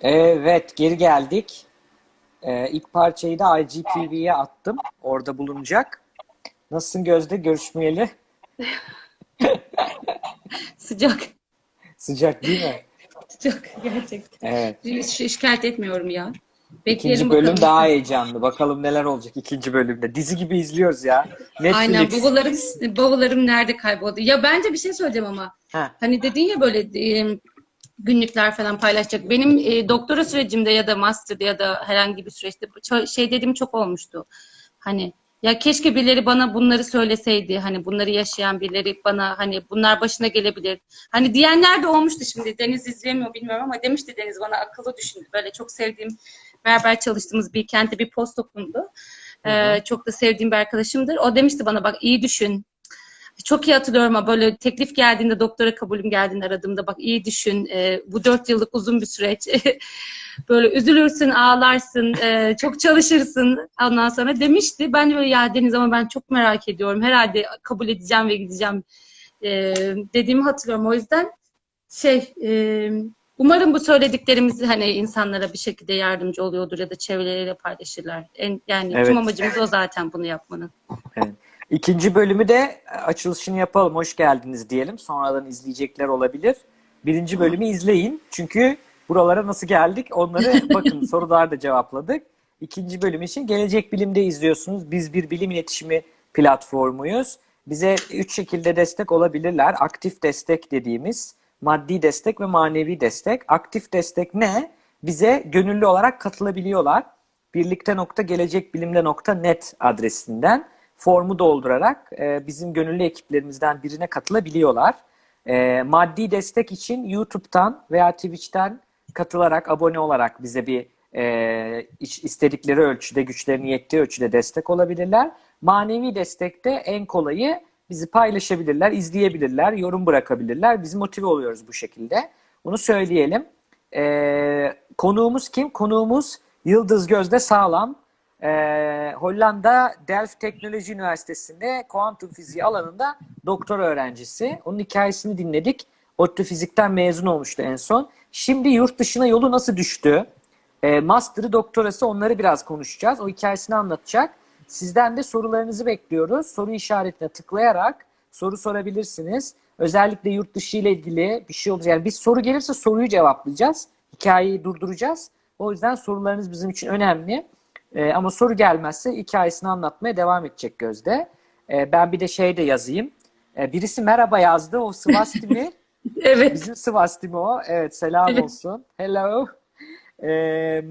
Evet, geri geldik. Ee, ilk parçayı da IGTV'ye attım. Orada bulunacak. Nasılsın Gözde? Görüşmeyeli. Sıcak. Sıcak değil mi? Sıcak gerçekten. Evet. Hiç şikayet etmiyorum ya. Bekleyelim İkinci bölüm bakalım. daha heyecanlı. Bakalım neler olacak ikinci bölümde. Dizi gibi izliyoruz ya. Aynen Netflix. bavullarım, bavullarım nerede kayboldu? Ya bence bir şey söyleyeceğim ama. Ha. Hani dedin ya böyle e, günlükler falan paylaşacak. Benim e, doktora sürecimde ya da master'da ya da herhangi bir süreçte şey dediğim çok olmuştu. Hani ya keşke birileri bana bunları söyleseydi. Hani bunları yaşayan birileri bana hani bunlar başına gelebilir. Hani diyenler de olmuştu şimdi. Deniz izleyemiyor bilmiyorum ama demişti Deniz bana akıllı düşündü. Böyle çok sevdiğim beraber çalıştığımız bir kentte bir postdokumdu. Ee, çok da sevdiğim bir arkadaşımdır. O demişti bana bak iyi düşün. Çok iyi hatırlıyorum ama böyle teklif geldiğinde, doktora kabulüm geldiğinde aradığımda bak iyi düşün. Ee, bu dört yıllık uzun bir süreç. böyle üzülürsün, ağlarsın, e, çok çalışırsın ondan sonra demişti. Ben de böyle ya Deniz ama ben çok merak ediyorum. Herhalde kabul edeceğim ve gideceğim e, dediğimi hatırlıyorum. O yüzden şey e, umarım bu söylediklerimizi hani insanlara bir şekilde yardımcı oluyordur ya da çevreleriyle paylaşırlar. En, yani Evet. tüm amacımız o zaten bunu yapmanın. Evet. İkinci bölümü de açılışını yapalım. Hoş geldiniz diyelim. Sonradan izleyecekler olabilir. Birinci bölümü izleyin. Çünkü buralara nasıl geldik onları bakın sorular da cevapladık. İkinci bölüm için Gelecek Bilim'de izliyorsunuz. Biz bir bilim iletişimi platformuyuz. Bize üç şekilde destek olabilirler. Aktif destek dediğimiz maddi destek ve manevi destek. Aktif destek ne? Bize gönüllü olarak katılabiliyorlar. Birlikte.gelecekbilimde.net adresinden formu doldurarak e, bizim gönüllü ekiplerimizden birine katılabiliyorlar. E, maddi destek için YouTube'dan veya Twitch'ten katılarak, abone olarak bize bir e, istedikleri ölçüde, güçlerinin yettiği ölçüde destek olabilirler. Manevi destekte en kolayı bizi paylaşabilirler, izleyebilirler, yorum bırakabilirler. Biz motive oluyoruz bu şekilde. Bunu söyleyelim. E, konuğumuz kim? Konuğumuz Yıldız Gözde Sağlam. Ee, Hollanda Delft Teknoloji Üniversitesi'nde kuantum fiziği alanında doktora öğrencisi. Onun hikayesini dinledik. ODTÜ Fizik'ten mezun olmuştu en son. Şimdi yurt dışına yolu nasıl düştü? Ee, master'ı, doktorası onları biraz konuşacağız. O hikayesini anlatacak. Sizden de sorularınızı bekliyoruz. Soru işaretine tıklayarak soru sorabilirsiniz. Özellikle yurt dışı ile ilgili bir şey olacak. Yani bir soru gelirse soruyu cevaplayacağız. Hikayeyi durduracağız. O yüzden sorularınız bizim için önemli. Ee, ama soru gelmezse hikayesini anlatmaya devam edecek Gözde. Ee, ben bir de şey de yazayım. Ee, birisi merhaba yazdı. O Svastimi. Evet. Bizim Svastimi o. Evet selam Evet. olsun. Hello. Ee,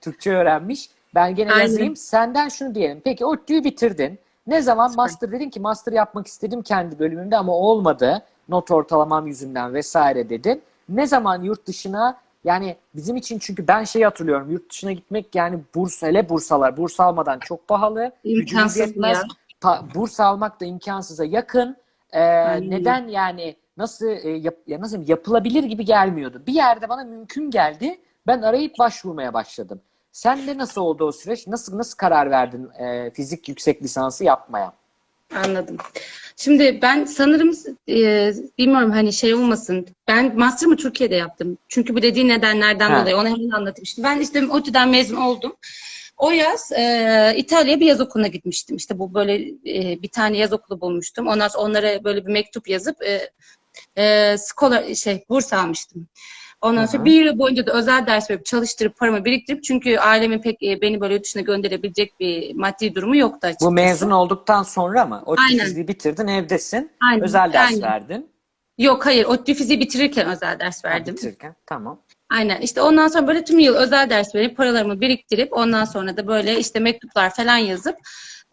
Türkçe öğrenmiş. Ben gene Aynen. yazayım. Senden şunu diyelim. Peki ODTÜ'yü bitirdin. Ne zaman master dedin ki master yapmak istedim kendi bölümümde ama olmadı. Not ortalamam yüzünden vesaire dedin. Ne zaman yurt dışına yani bizim için çünkü ben şeyi hatırlıyorum. Yurt dışına gitmek yani burs hele bursalar. Burs almadan çok pahalı. İmkansız yetmez. ya. Pa- burs almak da imkansıza yakın. Ee, Aynen. neden yani nasıl e, yap, ya nasıl yapılabilir gibi gelmiyordu. Bir yerde bana mümkün geldi. Ben arayıp başvurmaya başladım. Sen de nasıl oldu o süreç? Nasıl nasıl karar verdin e, fizik yüksek lisansı yapmaya? Anladım. Şimdi ben sanırım e, bilmiyorum hani şey olmasın. Ben master'ımı Türkiye'de yaptım. Çünkü bu dediği nedenlerden Ha. dolayı onu hemen anlatayım. Şimdi ben işte ODTÜ'den mezun oldum. O yaz e, İtalya'ya bir yaz okuluna gitmiştim. İşte bu böyle e, bir tane yaz okulu bulmuştum. Ondan sonra onlara böyle bir mektup yazıp e, e, scholar, şey burs almıştım. Ondan sonra bir yıl boyunca da özel ders verip çalıştırıp paramı biriktirip çünkü ailemin pek e, beni böyle yurt dışına gönderebilecek bir maddi durumu yoktu açıkçası. Bu mezun olduktan sonra mı? O Aynen. fiziği bitirdin, evdesin. Aynen, Özel ders aynen. verdin. Yok hayır. ODTÜ fiziği bitirirken özel ders Ha, verdim. bitirirken. Tamam. Aynen. İşte ondan sonra böyle tüm yıl özel ders verip paralarımı biriktirip ondan sonra da böyle işte mektuplar falan yazıp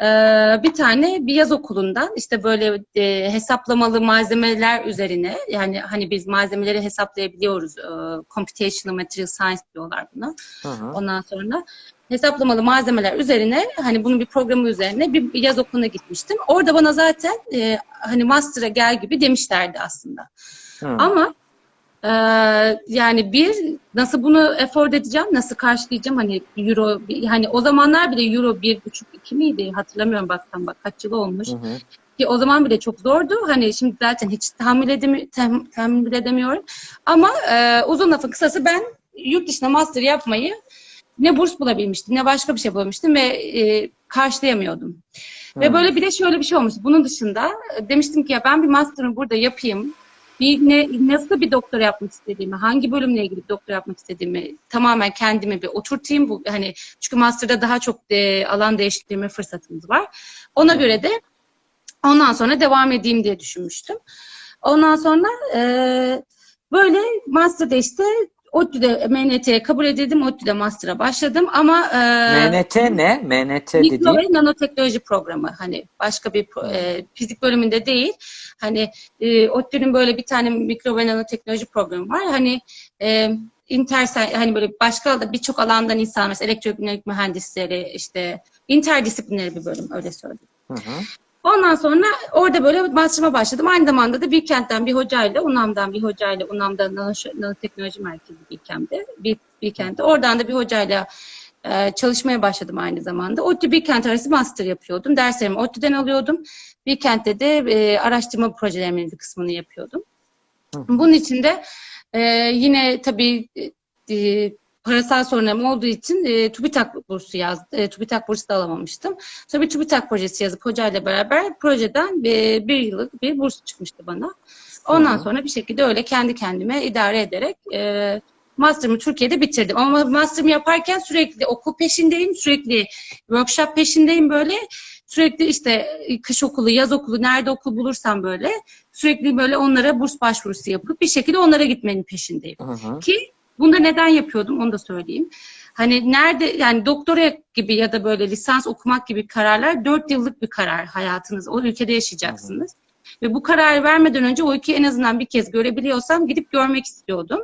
eee, bir tane bir yaz okulundan işte böyle e, hesaplamalı malzemeler üzerine yani hani biz malzemeleri hesaplayabiliyoruz. Eee, computational material science diyorlar buna. Hı hı. Ondan sonra hesaplamalı malzemeler üzerine hani bunun bir programı üzerine bir, bir yaz okuluna gitmiştim. Orada bana zaten e, hani master'a gel gibi demişlerdi aslında. Hı. Ama e, yani bir nasıl bunu afford edeceğim, nasıl karşılayacağım hani euro hani o zamanlar bile euro bir buçuk iki miydi hatırlamıyorum baktan bak kaç yıl olmuş. Hı hı. Ki o zaman bile çok zordu. Hani şimdi zaten hiç tahammül, edemi, tem- tahammül edemiyorum. Ama e, uzun lafın kısası ben yurt dışında master yapmayı ne burs bulabilmiştim ne başka bir şey bulabilmiştim ve e, karşılayamıyordum. Ve Hmm. böyle bir de şöyle bir şey olmuştu. Bunun dışında e, demiştim ki ya ben bir master'ımı burada yapayım. Bir ne, nasıl bir doktora yapmak istediğimi, hangi bölümle ilgili bir doktora yapmak istediğimi tamamen kendime bir oturtayım. Bu hani çünkü master'da daha çok e, alan değiştirme fırsatımız var. Ona göre de ondan sonra devam edeyim diye düşünmüştüm. Ondan sonra e, böyle master'da işte ODTÜ'de MNT'ye kabul edildim. ODTÜ'de master'a başladım ama e, MNT ne? MNT Mikro dediğin. ve nanoteknoloji programı hani başka bir e, fizik bölümünde değil. Hani e, ODTÜ'nün böyle bir tane mikro ve nanoteknoloji programı var. Hani e, intersen hani böyle başka da birçok alandan insan mesela elektronik mühendisleri işte interdisipliner bir bölüm öyle söyleyeyim. Hı hı. Ondan sonra orada böyle master'ıma başladım. Aynı zamanda da Bilkent'ten bir hocayla, UNAM'dan bir hocayla, UNAM'da nano, nanoteknoloji merkezi Bilkent'te, Bil- Bilkent'te. Oradan da bir hocayla e, çalışmaya başladım aynı zamanda. ODTÜ Bilkent arası master yapıyordum. Derslerimi ODTÜ'den alıyordum. Bilkent'te de e, araştırma projelerimin bir kısmını yapıyordum. Hı. Bunun için de e, yine tabii e, parasal sorunlarım olduğu için e, TÜBİTAK bursu yazdı. E, TÜBİTAK bursu da alamamıştım. Sonra bir TÜBİTAK projesi yazıp hocayla beraber projeden bir, bir yıllık bir burs çıkmıştı bana. Ondan Hı sonra bir şekilde öyle kendi kendime idare ederek e, master'ımı Türkiye'de bitirdim. Ama master'ımı yaparken sürekli okul peşindeyim, sürekli workshop peşindeyim böyle. Sürekli işte e, kış okulu, yaz okulu, nerede okul bulursam böyle sürekli böyle onlara burs başvurusu yapıp bir şekilde onlara gitmenin peşindeyim. Hı hı. Ki bunu da neden yapıyordum onu da söyleyeyim. Hani nerede yani doktora gibi ya da böyle lisans okumak gibi kararlar dört yıllık bir karar hayatınız. O ülkede yaşayacaksınız. Ve bu kararı vermeden önce o ülkeyi en azından bir kez görebiliyorsam gidip görmek istiyordum.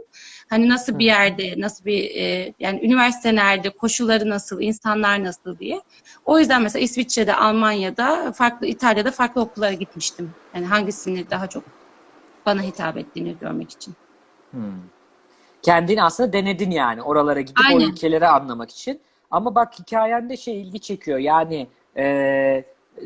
Hani nasıl bir yerde, nasıl bir e, yani üniversite nerede, koşulları nasıl, insanlar nasıl diye. O yüzden mesela İsviçre'de, Almanya'da, farklı İtalya'da farklı okullara gitmiştim. Yani hangisini daha çok bana hitap ettiğini görmek için. Hmm. Kendini aslında denedin yani oralara gidip o Aynen. ülkeleri anlamak için. Ama bak hikayende şey ilgi çekiyor. Yani e,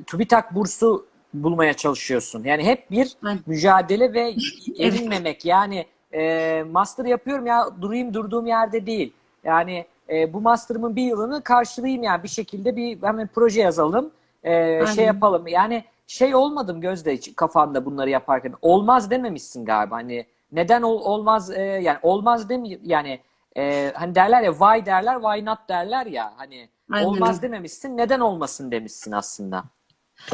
TÜBİTAK bursu bulmaya çalışıyorsun. Yani hep bir Aynen. mücadele ve erinmemek. Yani e, master yapıyorum ya durayım durduğum yerde değil. Yani e, bu master'ımın bir yılını karşılayayım yani bir şekilde bir hemen proje yazalım. e, Aynen. şey yapalım. Yani şey olmadım Gözde kafanda bunları yaparken. Olmaz dememişsin galiba. Hani neden ol- olmaz e, yani olmaz demi yani e, hani derler ya why derler why not derler ya hani Aynen olmaz dememişsin neden olmasın demişsin aslında.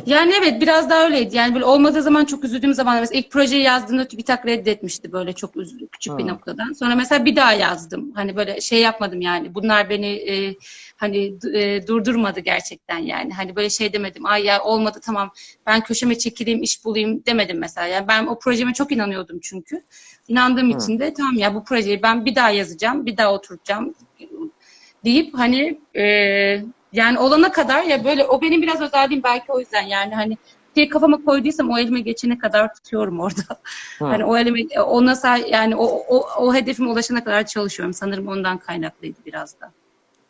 Yani evet biraz daha öyleydi. Yani böyle olmadığı zaman çok üzüldüğüm zaman mesela ilk projeyi yazdığımda TÜBİTAK reddetmişti böyle çok üzüldüm küçük bir Hı. noktadan. Sonra mesela bir daha yazdım. Hani böyle şey yapmadım yani. Bunlar beni e, hani e, durdurmadı gerçekten yani. Hani böyle şey demedim. Ay ya olmadı tamam ben köşeme çekileyim iş bulayım demedim mesela. Yani ben o projeme çok inanıyordum çünkü. İnandığım Hı. için de tamam ya bu projeyi ben bir daha yazacağım, bir daha oturacağım deyip hani e, yani olana kadar ya böyle o benim biraz özelliğim belki o yüzden yani hani şey kafama koyduysam o elime geçene kadar tutuyorum orada. Hı. Hani o elime ona sa- yani o, o, o hedefime ulaşana kadar çalışıyorum. Sanırım ondan kaynaklıydı biraz da.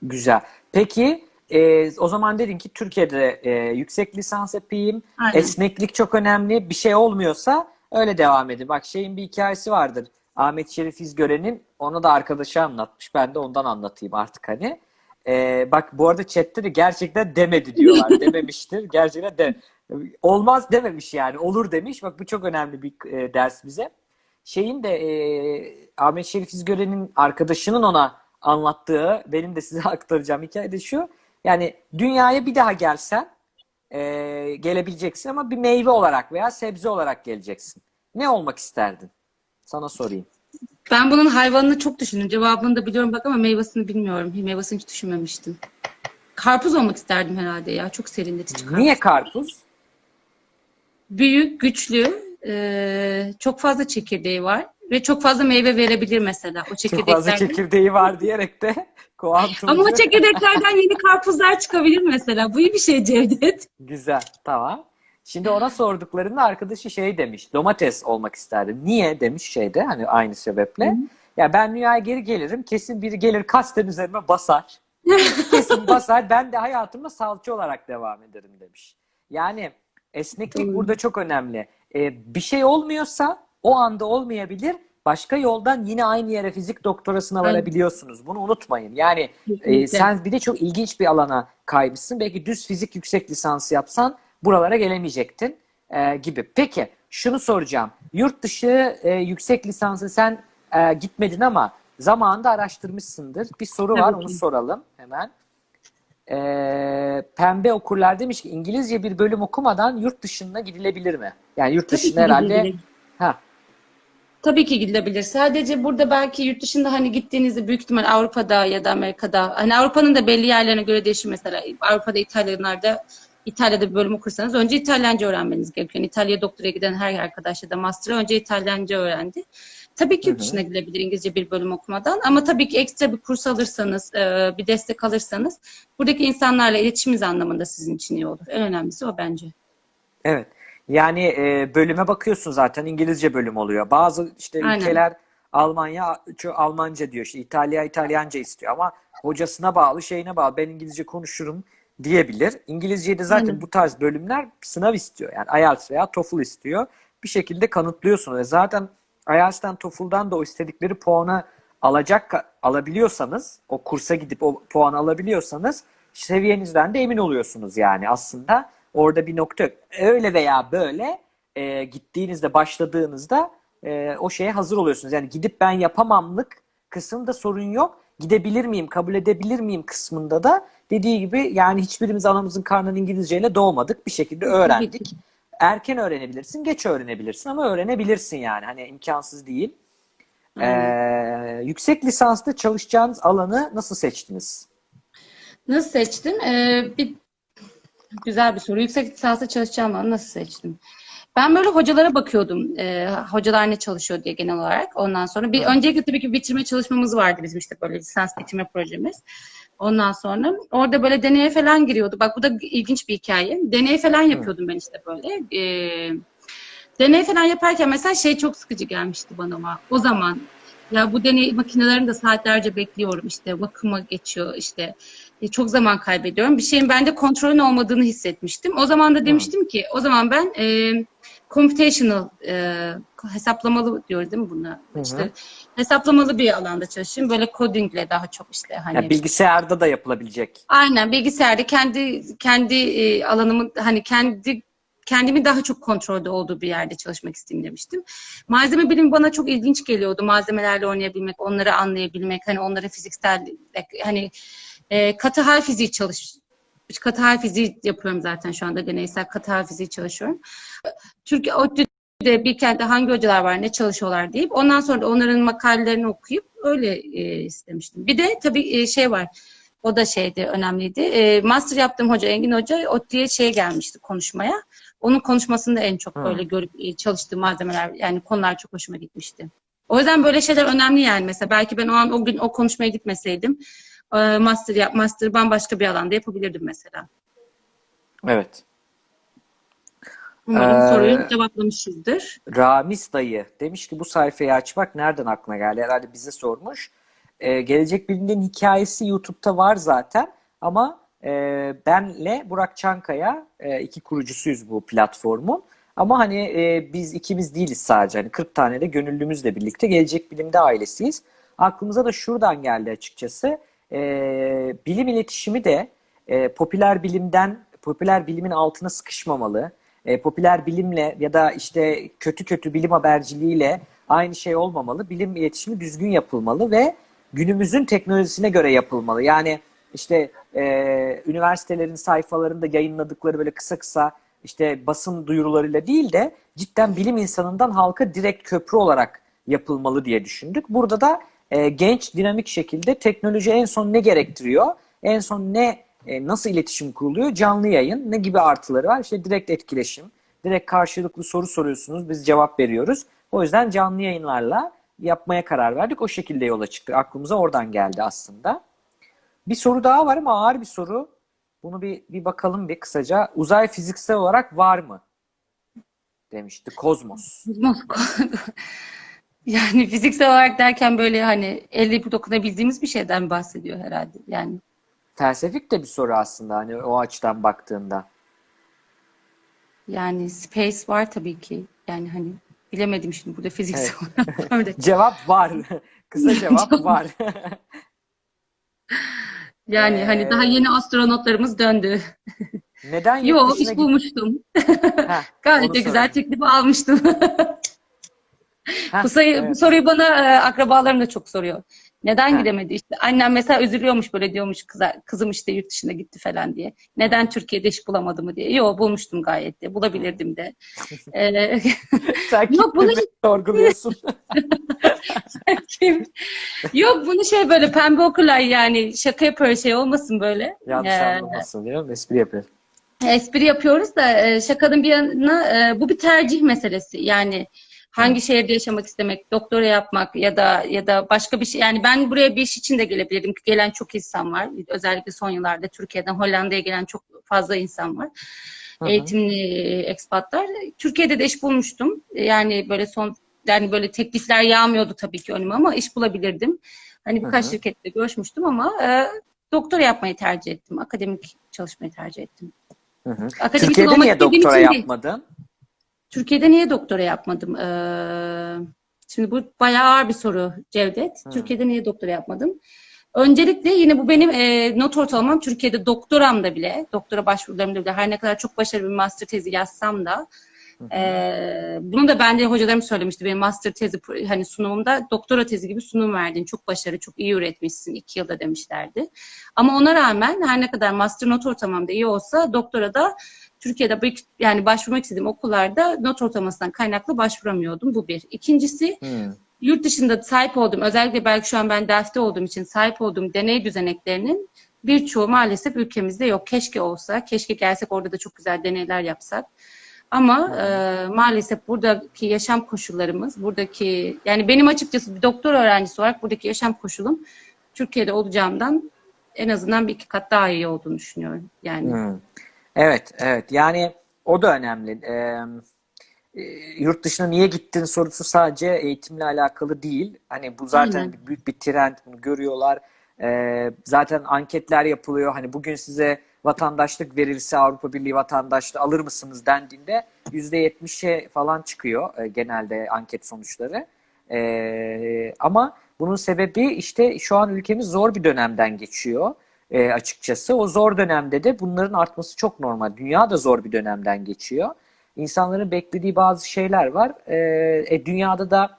Güzel. Peki e, o zaman dedin ki Türkiye'de e, yüksek lisans yapayım. Aynen. Esneklik çok önemli. Bir şey olmuyorsa öyle devam edin. Bak şeyin bir hikayesi vardır. Ahmet Şerif İzgören'in onu da arkadaşı anlatmış. Ben de ondan anlatayım artık hani. E, bak bu arada chatte de gerçekten demedi diyorlar. Dememiştir. Gerçekten de olmaz dememiş yani. Olur demiş. Bak bu çok önemli bir e, ders bize. Şeyin de e, Ahmet Şerif İzgören'in arkadaşının ona anlattığı, benim de size aktaracağım hikaye de şu. Yani dünyaya bir daha gelsen e, gelebileceksin ama bir meyve olarak veya sebze olarak geleceksin. Ne olmak isterdin? Sana sorayım. Ben bunun hayvanını çok düşündüm. Cevabını da biliyorum bak ama meyvasını bilmiyorum. Meyvasını hiç düşünmemiştim. Karpuz olmak isterdim herhalde ya. Çok serinletici karpuz. Niye karpuz? Büyük, güçlü, e, çok fazla çekirdeği var ve çok fazla meyve verebilir mesela o Çok fazla çekirdeklerden. çekirdeği var diyerek de kuantumcu. Ama o çekirdeklerden yeni karpuzlar çıkabilir mesela. Bu iyi bir şey Cevdet. Güzel, tamam. Şimdi ona sorduklarında arkadaşı şey demiş, domates olmak isterdim. Niye demiş şeyde hani aynı sebeple. Ya ben dünyaya geri gelirim, kesin biri gelir kasten üzerime basar. kesin basar, ben de hayatıma salça olarak devam ederim demiş. Yani esneklik Doğru. burada çok önemli. Ee, bir şey olmuyorsa o anda olmayabilir. başka yoldan yine aynı yere fizik doktorasına varabiliyorsunuz. Bunu unutmayın. Yani e, sen bir de çok ilginç bir alana kaymışsın. Belki düz fizik yüksek lisansı yapsan buralara gelemeyecektin e, gibi. Peki şunu soracağım. Yurt dışı e, yüksek lisansı sen e, gitmedin ama zamanında araştırmışsındır. Bir soru var onu soralım hemen. E, Pembe okurlar demiş ki İngilizce bir bölüm okumadan yurt dışına gidilebilir mi? Yani yurt dışına herhalde ha Tabii ki gidilebilir. Sadece burada belki yurt dışında hani gittiğinizde büyük ihtimal Avrupa'da ya da Amerika'da hani Avrupa'nın da belli yerlerine göre değişir mesela. Avrupa'da İtalyanlarda İtalya'da bir bölüm okursanız önce İtalyanca öğrenmeniz gerekiyor. Yani İtalya'ya doktora giden her arkadaş ya da master'a önce İtalyanca öğrendi. Tabii ki yurt dışına gidilebilir İngilizce bir bölüm okumadan ama tabii ki ekstra bir kurs alırsanız, e, bir destek alırsanız buradaki insanlarla iletişiminiz anlamında sizin için iyi olur. En önemlisi o bence. Evet. Yani e, bölüme bakıyorsun zaten İngilizce bölüm oluyor. Bazı işte Aynen. ülkeler Almanya Almanca diyor işte İtalya İtalyanca istiyor ama hocasına bağlı şeyine bağlı ben İngilizce konuşurum diyebilir. İngilizceyi de zaten Aynen. bu tarz bölümler sınav istiyor. Yani IELTS veya TOEFL istiyor. Bir şekilde kanıtlıyorsun ve zaten IELTS'ten TOEFL'dan da o istedikleri puanı alacak alabiliyorsanız o kursa gidip o puanı alabiliyorsanız seviyenizden de emin oluyorsunuz yani aslında orada bir nokta yok. Öyle veya böyle e, gittiğinizde başladığınızda e, o şeye hazır oluyorsunuz. Yani gidip ben yapamamlık kısımda sorun yok. Gidebilir miyim, kabul edebilir miyim kısmında da dediği gibi yani hiçbirimiz anamızın karnının İngilizceyle doğmadık. Bir şekilde öğrendik. Erken öğrenebilirsin, geç öğrenebilirsin ama öğrenebilirsin yani. Hani imkansız değil. Ee, yüksek lisansta çalışacağınız alanı nasıl seçtiniz? Nasıl seçtim? Ee, bir güzel bir soru. Yüksek lisansa çalışacağım ama nasıl seçtim? Ben böyle hocalara bakıyordum. Ee, hocalar ne çalışıyor diye genel olarak. Ondan sonra bir öncelikle tabii ki bitirme çalışmamız vardı bizim işte böyle lisans bitirme projemiz. Ondan sonra orada böyle deneye falan giriyordu. Bak bu da ilginç bir hikaye. Deney falan yapıyordum ben işte böyle. Ee, deney falan yaparken mesela şey çok sıkıcı gelmişti bana ama o zaman ya bu deney makinelerinde saatlerce bekliyorum işte bakıma geçiyor işte E, çok zaman kaybediyorum. Bir şeyin bende kontrolün olmadığını hissetmiştim. O zaman da demiştim ki o zaman ben e, computational e, hesaplamalı diyoruz değil mi buna? hı. İşte hesaplamalı bir alanda çalışayım. Böyle codingle daha çok işte hani Yani bilgisayarda da yapılabilecek. Aynen bilgisayarda kendi kendi e, alanımın hani kendi kendimi daha çok kontrolde olduğu bir yerde çalışmak isteyeyim demiştim. Malzeme bilimi bana çok ilginç geliyordu. Malzemelerle oynayabilmek, onları anlayabilmek, hani onları fiziksel hani e, katı hal fiziği çalış hal fiziği yapıyorum zaten şu anda deneysel katı hal fiziği çalışıyorum. Türkiye ODTÜ'de bir kentte hangi hocalar var, ne çalışıyorlar deyip ondan sonra da onların makalelerini okuyup öyle e, istemiştim. Bir de tabii e, şey var. O da şeydi, önemliydi. E, master yaptığım hoca, Engin Hoca, ODTÜ'ye şeye gelmişti konuşmaya. Onun konuşmasında en çok Hı. böyle görüp e, çalıştığı malzemeler, yani konular çok hoşuma gitmişti. O yüzden böyle şeyler önemli yani. Mesela belki ben o an o gün o konuşmaya gitmeseydim, e, master yap, master bambaşka bir alanda yapabilirdim mesela. Evet. Umarım Ee, soruyu cevaplamışızdır. Ramiz dayı demiş ki bu sayfayı açmak nereden aklına geldi? Herhalde bize sormuş. Ee, Gelecek Bilim'in hikayesi YouTube'da var zaten ama e, benle Burak Çankaya e, iki kurucusuyuz bu platformun. Ama hani e, biz ikimiz değiliz sadece. Hani 40 tane de gönüllümüzle birlikte Gelecek Bilim'de ailesiyiz. Aklımıza da şuradan geldi açıkçası. E, bilim iletişimi de e, popüler bilimden, popüler bilimin altına sıkışmamalı. E, popüler bilimle ya da işte kötü kötü bilim haberciliğiyle aynı şey olmamalı. Bilim iletişimi düzgün yapılmalı ve günümüzün teknolojisine göre yapılmalı. Yani işte e, üniversitelerin sayfalarında yayınladıkları böyle kısa kısa işte basın duyurularıyla değil de cidden bilim insanından halka direkt köprü olarak yapılmalı diye düşündük. Burada da e, genç dinamik şekilde teknoloji en son ne gerektiriyor? En son ne e, nasıl iletişim kuruluyor? Canlı yayın ne gibi artıları var? İşte direkt etkileşim, direkt karşılıklı soru soruyorsunuz, biz cevap veriyoruz. O yüzden canlı yayınlarla yapmaya karar verdik. O şekilde yola çıktık. Aklımıza oradan geldi aslında. Bir soru daha var ama ağır bir soru. Bunu bir, bir bakalım bir kısaca. Uzay fiziksel olarak var mı? Demişti. Kozmos. Yani fiziksel olarak derken böyle hani elle dokunabildiğimiz bir şeyden bahsediyor herhalde. Yani Felsefik de bir soru aslında hani o açıdan baktığında. yani space var tabii ki. Yani hani bilemedim şimdi burada fiziksel olarak. Öyle. Cevap var. Kısa cevap var. Yani Ee, hani daha yeni astronotlarımız döndü. Neden yurt Yo dışına iş bulmuştum. Heh, Gayet de güzel teklifi almıştım. Heh, bu, sayı, bu evet. soruyu bana e, akrabalarım da çok soruyor. Neden Ha. gidemedi? İşte annem mesela üzülüyormuş böyle diyormuş kıza, kızım işte yurt dışına gitti falan diye. Neden Türkiye'de iş bulamadı mı diye. Yo bulmuştum gayet de. Bulabilirdim de. Ee, Sen Yok, bunu- sorguluyorsun. kim- Yok bunu şey böyle pembe okurlar yani şaka yapıyor şey olmasın böyle. Yanlış Ee, anlamasın diyor. Espri yapıyorum. espri yapıyoruz da şakanın bir yanına bu bir tercih meselesi. Yani hangi şehirde yaşamak istemek, doktora yapmak ya da ya da başka bir şey. Yani ben buraya bir iş için de gelebilirim. Gelen çok insan var. Özellikle son yıllarda Türkiye'den Hollanda'ya gelen çok fazla insan var. Hı hı. Eğitimli ekspatlar. Türkiye'de de iş bulmuştum. Yani böyle son yani böyle teklifler yağmıyordu tabii ki önüme ama iş bulabilirdim. Hani birkaç Hı hı. şirkette görüşmüştüm ama e, doktora yapmayı tercih ettim. Akademik çalışmayı tercih ettim. Hı hı. Akademik Türkiye'de niye doktora değil. Türkiye'de niye doktora yapmadım? Ee, şimdi bu bayağı ağır bir soru Cevdet. Hı. Türkiye'de niye doktora yapmadım? Öncelikle yine bu benim e, not ortalamam. Türkiye'de doktoramda bile, doktora başvurularımda bile her ne kadar çok başarılı bir master tezi yazsam da e, bunu da ben de hocalarım söylemişti. Benim master tezi hani sunumumda doktora tezi gibi sunum verdin. Çok başarılı, çok iyi üretmişsin iki yılda demişlerdi. Ama ona rağmen her ne kadar master not ortalamam da iyi olsa doktora da Türkiye'de bir- yani başvurmak istediğim okullarda not ortalamasından kaynaklı başvuramıyordum. Bu bir. İkincisi Hı. yurt dışında sahip olduğum, özellikle belki şu an ben Delft'te olduğum için sahip olduğum deney düzeneklerinin birçoğu maalesef ülkemizde yok. Keşke olsa, keşke gelsek orada da çok güzel deneyler yapsak. Ama e, maalesef buradaki yaşam koşullarımız, buradaki yani benim açıkçası bir doktor öğrencisi olarak buradaki yaşam koşulum Türkiye'de olacağımdan en azından bir iki kat daha iyi olduğunu düşünüyorum. Yani Hı. Evet, evet. Yani o da önemli. Ee, e, yurt dışına niye gittin sorusu sadece eğitimle alakalı değil. Hani bu zaten Aynen. büyük bir trend, bunu görüyorlar. Ee, zaten anketler yapılıyor. Hani bugün size vatandaşlık verilse Avrupa Birliği vatandaşlığı alır mısınız dendiğinde %70'e falan çıkıyor e, genelde anket sonuçları. Ee, ama bunun sebebi işte şu an ülkemiz zor bir dönemden geçiyor e, açıkçası. O zor dönemde de bunların artması çok normal. Dünya da zor bir dönemden geçiyor. İnsanların beklediği bazı şeyler var. E, e, dünyada da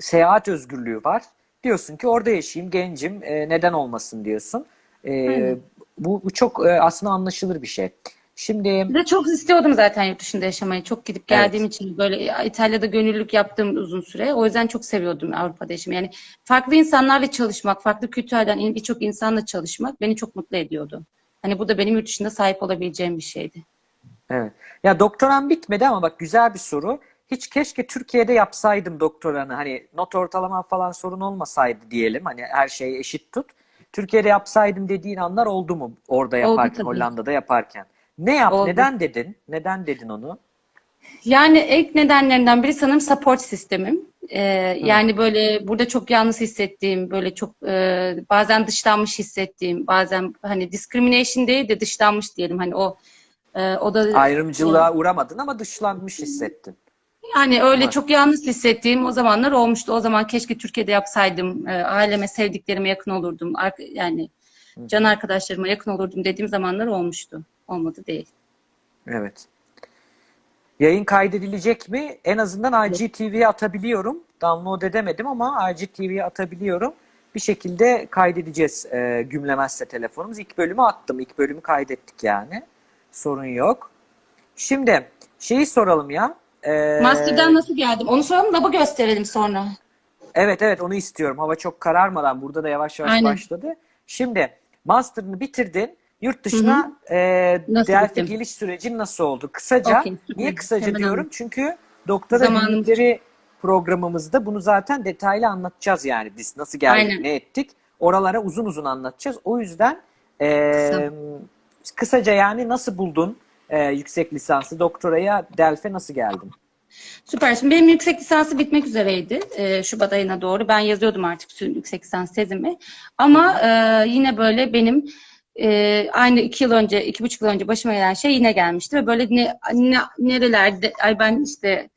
seyahat özgürlüğü var. Diyorsun ki orada yaşayayım, gencim, e, neden olmasın diyorsun. E, Aynen. bu, bu çok e, aslında anlaşılır bir şey. Şimdi Bir de çok istiyordum zaten yurt dışında yaşamayı. Çok gidip geldiğim için böyle İtalya'da gönüllülük yaptığım uzun süre. O yüzden çok seviyordum Avrupa'da yaşamayı. Yani farklı insanlarla çalışmak, farklı kültürlerden in- birçok insanla çalışmak beni çok mutlu ediyordu. Hani bu da benim yurt dışında sahip olabileceğim bir şeydi. Evet. Ya doktoran bitmedi ama bak güzel bir soru. Hiç keşke Türkiye'de yapsaydım doktoranı. Hani not ortalama falan sorun olmasaydı diyelim. Hani her şeyi eşit tut. Türkiye'de yapsaydım dediğin anlar oldu mu orada yaparken. Hollanda'da yaparken? Ne yap? Oldu. Neden dedin? Neden dedin onu? Yani ilk nedenlerinden biri sanırım support sistemim. Ee, yani böyle burada çok yalnız hissettiğim, böyle çok e, bazen dışlanmış hissettiğim, bazen hani discrimination değil de dışlanmış diyelim. Hani o e, o da Ayrımcılığa uğramadın ama dışlanmış hissettin. Yani öyle çok yalnız hissettiğim o zamanlar olmuştu. O zaman keşke Türkiye'de yapsaydım. E, aileme, sevdiklerime yakın olurdum. Ar- yani can arkadaşlarıma yakın olurdum dediğim zamanlar olmuştu. Olmadı değil. Evet. Yayın kaydedilecek mi? En azından IGTV'ye atabiliyorum. Download edemedim ama IGTV'ye atabiliyorum. Bir şekilde kaydedeceğiz e, gümlemezse telefonumuz. İlk bölümü attım. İlk bölümü kaydettik yani. Sorun yok. Şimdi şeyi soralım ya. E, Master'dan nasıl geldim? Onu soralım da bu gösterelim sonra. Evet evet onu istiyorum. Hava çok kararmadan burada da yavaş yavaş Aynen. başladı. Şimdi master'ını bitirdin. Yurt dışına e, Nasıl Delphi gittim? geliş sürecin nasıl oldu? Kısaca, süper. niye kısaca Hemen diyorum? anlat. Çünkü doktora günlükleri programımızda bunu zaten detaylı anlatacağız yani biz nasıl geldik, Aynen. ne ettik. Oralara uzun uzun anlatacağız. O yüzden e, Kısa. kısaca yani nasıl buldun e, yüksek lisansı, doktoraya Delphi'e nasıl geldin? Süper. Şimdi benim yüksek lisansı bitmek üzereydi. e, Şubat ayına doğru. Ben yazıyordum artık yüksek lisans tezimi. Ama e, yine böyle benim e, aynı iki yıl önce, iki buçuk yıl önce başıma gelen şey yine gelmişti. Ve böyle ne, ne- nerelerde, ay ben işte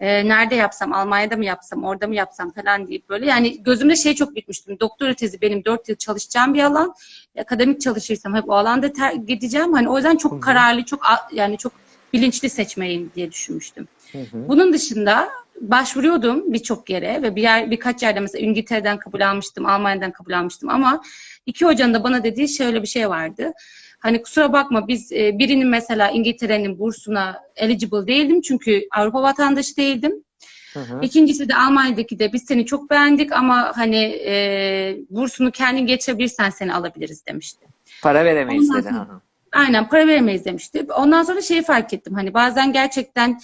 e, nerede yapsam, Almanya'da mı yapsam, orada mı yapsam falan deyip böyle. Yani gözümde şey çok bitmiştim. Doktora tezi benim 4 yıl çalışacağım bir alan. Akademik çalışırsam hep o alanda ter- gideceğim. Hani o yüzden çok kararlı, çok yani çok bilinçli seçmeliyim diye düşünmüştüm. Hı hı. Bunun dışında başvuruyordum birçok yere ve bir yer, birkaç yerde mesela İngiltere'den kabul almıştım, Almanya'dan kabul almıştım ama iki hocanın da bana dediği şöyle bir şey vardı. Hani kusura bakma biz e, birinin mesela İngiltere'nin bursuna eligible değildim çünkü Avrupa vatandaşı değildim. Hı hı. İkincisi de Almanya'daki de biz seni çok beğendik ama hani e, bursunu kendin geçebilirsen seni alabiliriz demişti. Para veremeyiz Ondan dedi. sonra-. Aynen para veremeyiz demişti. Ondan sonra şeyi fark ettim. Hani bazen gerçekten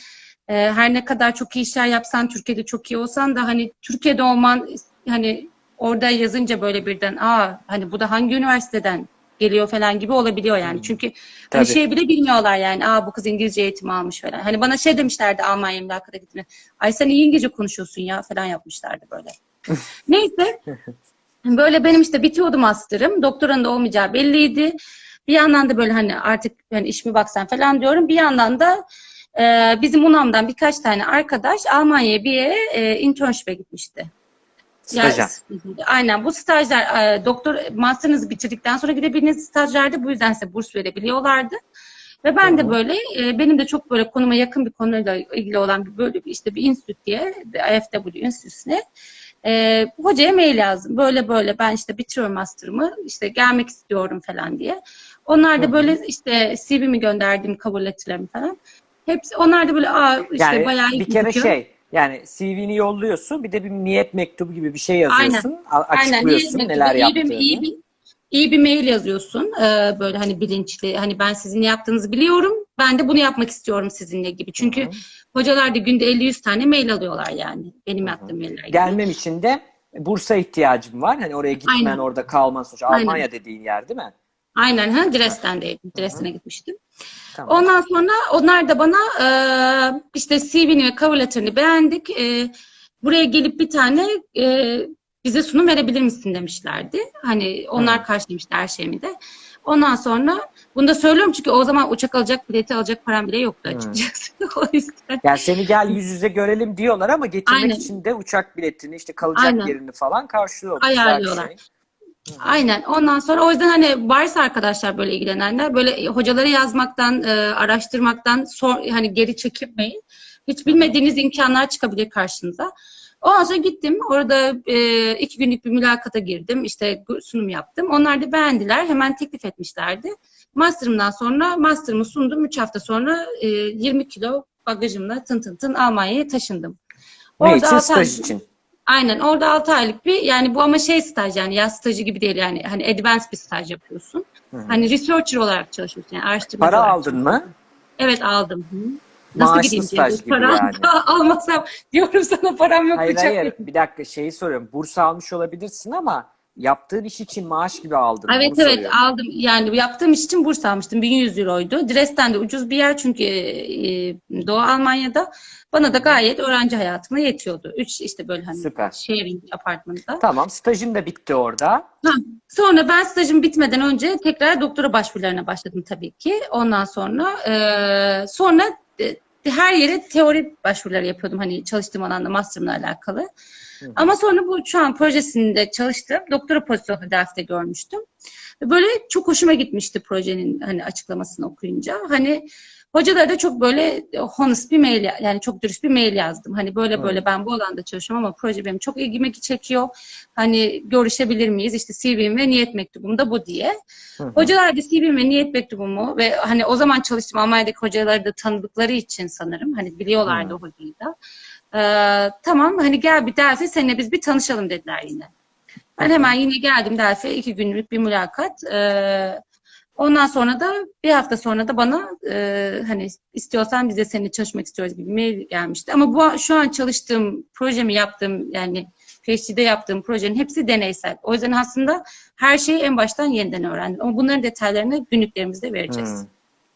e, her ne kadar çok iyi işler yapsan, Türkiye'de çok iyi olsan da hani Türkiye'de olman hani orada yazınca böyle birden aa hani bu da hangi üniversiteden geliyor falan gibi olabiliyor yani. Çünkü hani Tabii. şey bile bilmiyorlar yani. Aa bu kız İngilizce eğitimi almış falan. Hani bana şey demişlerdi Almanya mülakata gittiğinde. Ay sen iyi İngilizce konuşuyorsun ya falan yapmışlardı böyle. Neyse. Böyle benim işte bitiyordu master'ım. Doktoranın da olmayacağı belliydi. Bir yandan da böyle hani artık hani iş mi baksan falan diyorum. Bir yandan da e, bizim UNAM'dan birkaç tane arkadaş Almanya'ya bir yere e, internship'e gitmişti. Staja. Yani, aynen bu stajlar e, doktor master'ınızı bitirdikten sonra gidebildiğiniz stajlarda bu yüzden size burs verebiliyorlardı. Ve ben de böyle e, benim de çok böyle konuma yakın bir konuyla ilgili olan bir böyle bir işte bir enstitü diye IFW enstitüsüne e, hocaya mail yazdım. Böyle böyle ben işte bitiriyorum master'ımı işte gelmek istiyorum falan diye. Onlar da böyle işte CV'mi gönderdim kabul letterlerimi falan. Hepsi onlar da böyle aa işte Yani bayağı iyi bir kere gözüküyor. şey yani CV'ni yolluyorsun bir de bir niyet mektubu gibi bir şey yazıyorsun. Aynen. Açıklıyorsun iyi, neler iyi bir, yaptığını. iyi bir, iyi bir mail yazıyorsun. Ee, böyle hani bilinçli. Hani ben sizin ne yaptığınızı biliyorum. Ben de bunu yapmak istiyorum sizinle gibi. Çünkü hocalar da günde 50-100 tane mail alıyorlar yani. Benim yaptığım mailler gibi. Gelmem için de bursa ihtiyacım var. Hani oraya gitmen, Aynen. orada kalman sonuçta. Aynen. Almanya dediğin yer değil mi? Aynen. Ha, Dresden'deydim. Dresden'e gitmiştim. Tamam. Ondan sonra onlar da bana e, işte CV'ni ve cover letter'ını beğendik. E, buraya gelip bir tane e, bize sunum verebilir misin demişlerdi. Hani onlar Hı. karşılamıştı her şeyimi de. Ondan sonra bunu da söylüyorum çünkü o zaman uçak alacak, bileti alacak param bile yoktu açıkçası. o yüzden. Yani seni gel yüz yüze görelim diyorlar ama getirmek Aynen. için de uçak biletini işte kalacak Aynen. yerini falan karşılıyor. Bu güzel bir Ayarlıyorlar. şey. Aynen. Ondan sonra o yüzden hani varsa arkadaşlar böyle ilgilenenler böyle hocaları yazmaktan, e, araştırmaktan sor, hani geri çekinmeyin. Hiç bilmediğiniz imkanlar çıkabilir karşınıza. Ondan sonra gittim. Orada e, iki günlük bir mülakata girdim. İşte sunum yaptım. Onlar da beğendiler. Hemen teklif etmişlerdi. Master'ımdan sonra master'ımı sundum. Üç hafta sonra e, 20 kilo bagajımla tın tın tın Almanya'ya taşındım. Ne için? Staj için. Aynen orada 6 aylık bir yani bu ama şey staj yani yaz stajı gibi değil yani hani advanced bir staj yapıyorsun. Hı hı. Hani researcher olarak çalışıyorsun yani araştırmacı Para olarak aldın mı? Evet aldım. Hı. Maaşlı gideyim staj diye. gibi Para yani. almasam diyorum sana param yok Hayır hayır yok. bir dakika şeyi soruyorum. Burs almış olabilirsin ama yaptığın iş için maaş gibi aldın. Evet evet soruyorum. aldım. Yani yaptığım iş için burs almıştım. 1100 euroydu. Dresden de ucuz bir yer çünkü e, Doğu Almanya'da. Bana da gayet öğrenci hayatına yetiyordu. Üç işte böyle hani Süper. sharing apartmanda. Tamam stajın da bitti orada. Ha, Sonra ben stajım bitmeden önce tekrar doktora başvurularına başladım tabii ki. Ondan sonra e, sonra e, her yere teori başvuruları yapıyordum hani çalıştığım alanda master'ımla alakalı. Hı. Ama sonra bu şu an projesinde çalıştım. Doktora pozisyonu derste görmüştüm. Ve Böyle çok hoşuma gitmişti projenin hani açıklamasını okuyunca. Hani hocalara da çok böyle honest bir mail yani çok dürüst bir mail yazdım. Hani böyle Hı. böyle ben bu alanda çalışıyorum ama proje benim çok ilgimi çekiyor. Hani görüşebilir miyiz? İşte CV'm ve niyet mektubum da bu diye. Hı hı. Hocalar da CV'm ve niyet mektubumu ve hani o zaman çalıştığım Almanya'daki hocaları da tanıdıkları için sanırım. Hani biliyorlardı Hı. o hocayı da. Ee, tamam hani gel bir Delphi seninle biz bir tanışalım dediler yine. Ben hemen yine geldim Delphi iki günlük bir mülakat. Ee, ondan sonra da bir hafta sonra da bana e, hani istiyorsan biz de seninle çalışmak istiyoruz gibi mail gelmişti. Ama bu şu an çalıştığım projemi yaptığım yani PhD'de yaptığım projenin hepsi deneysel. O yüzden aslında her şeyi en baştan yeniden öğrendim. Ama bunların detaylarını günlüklerimizde vereceğiz. Hı.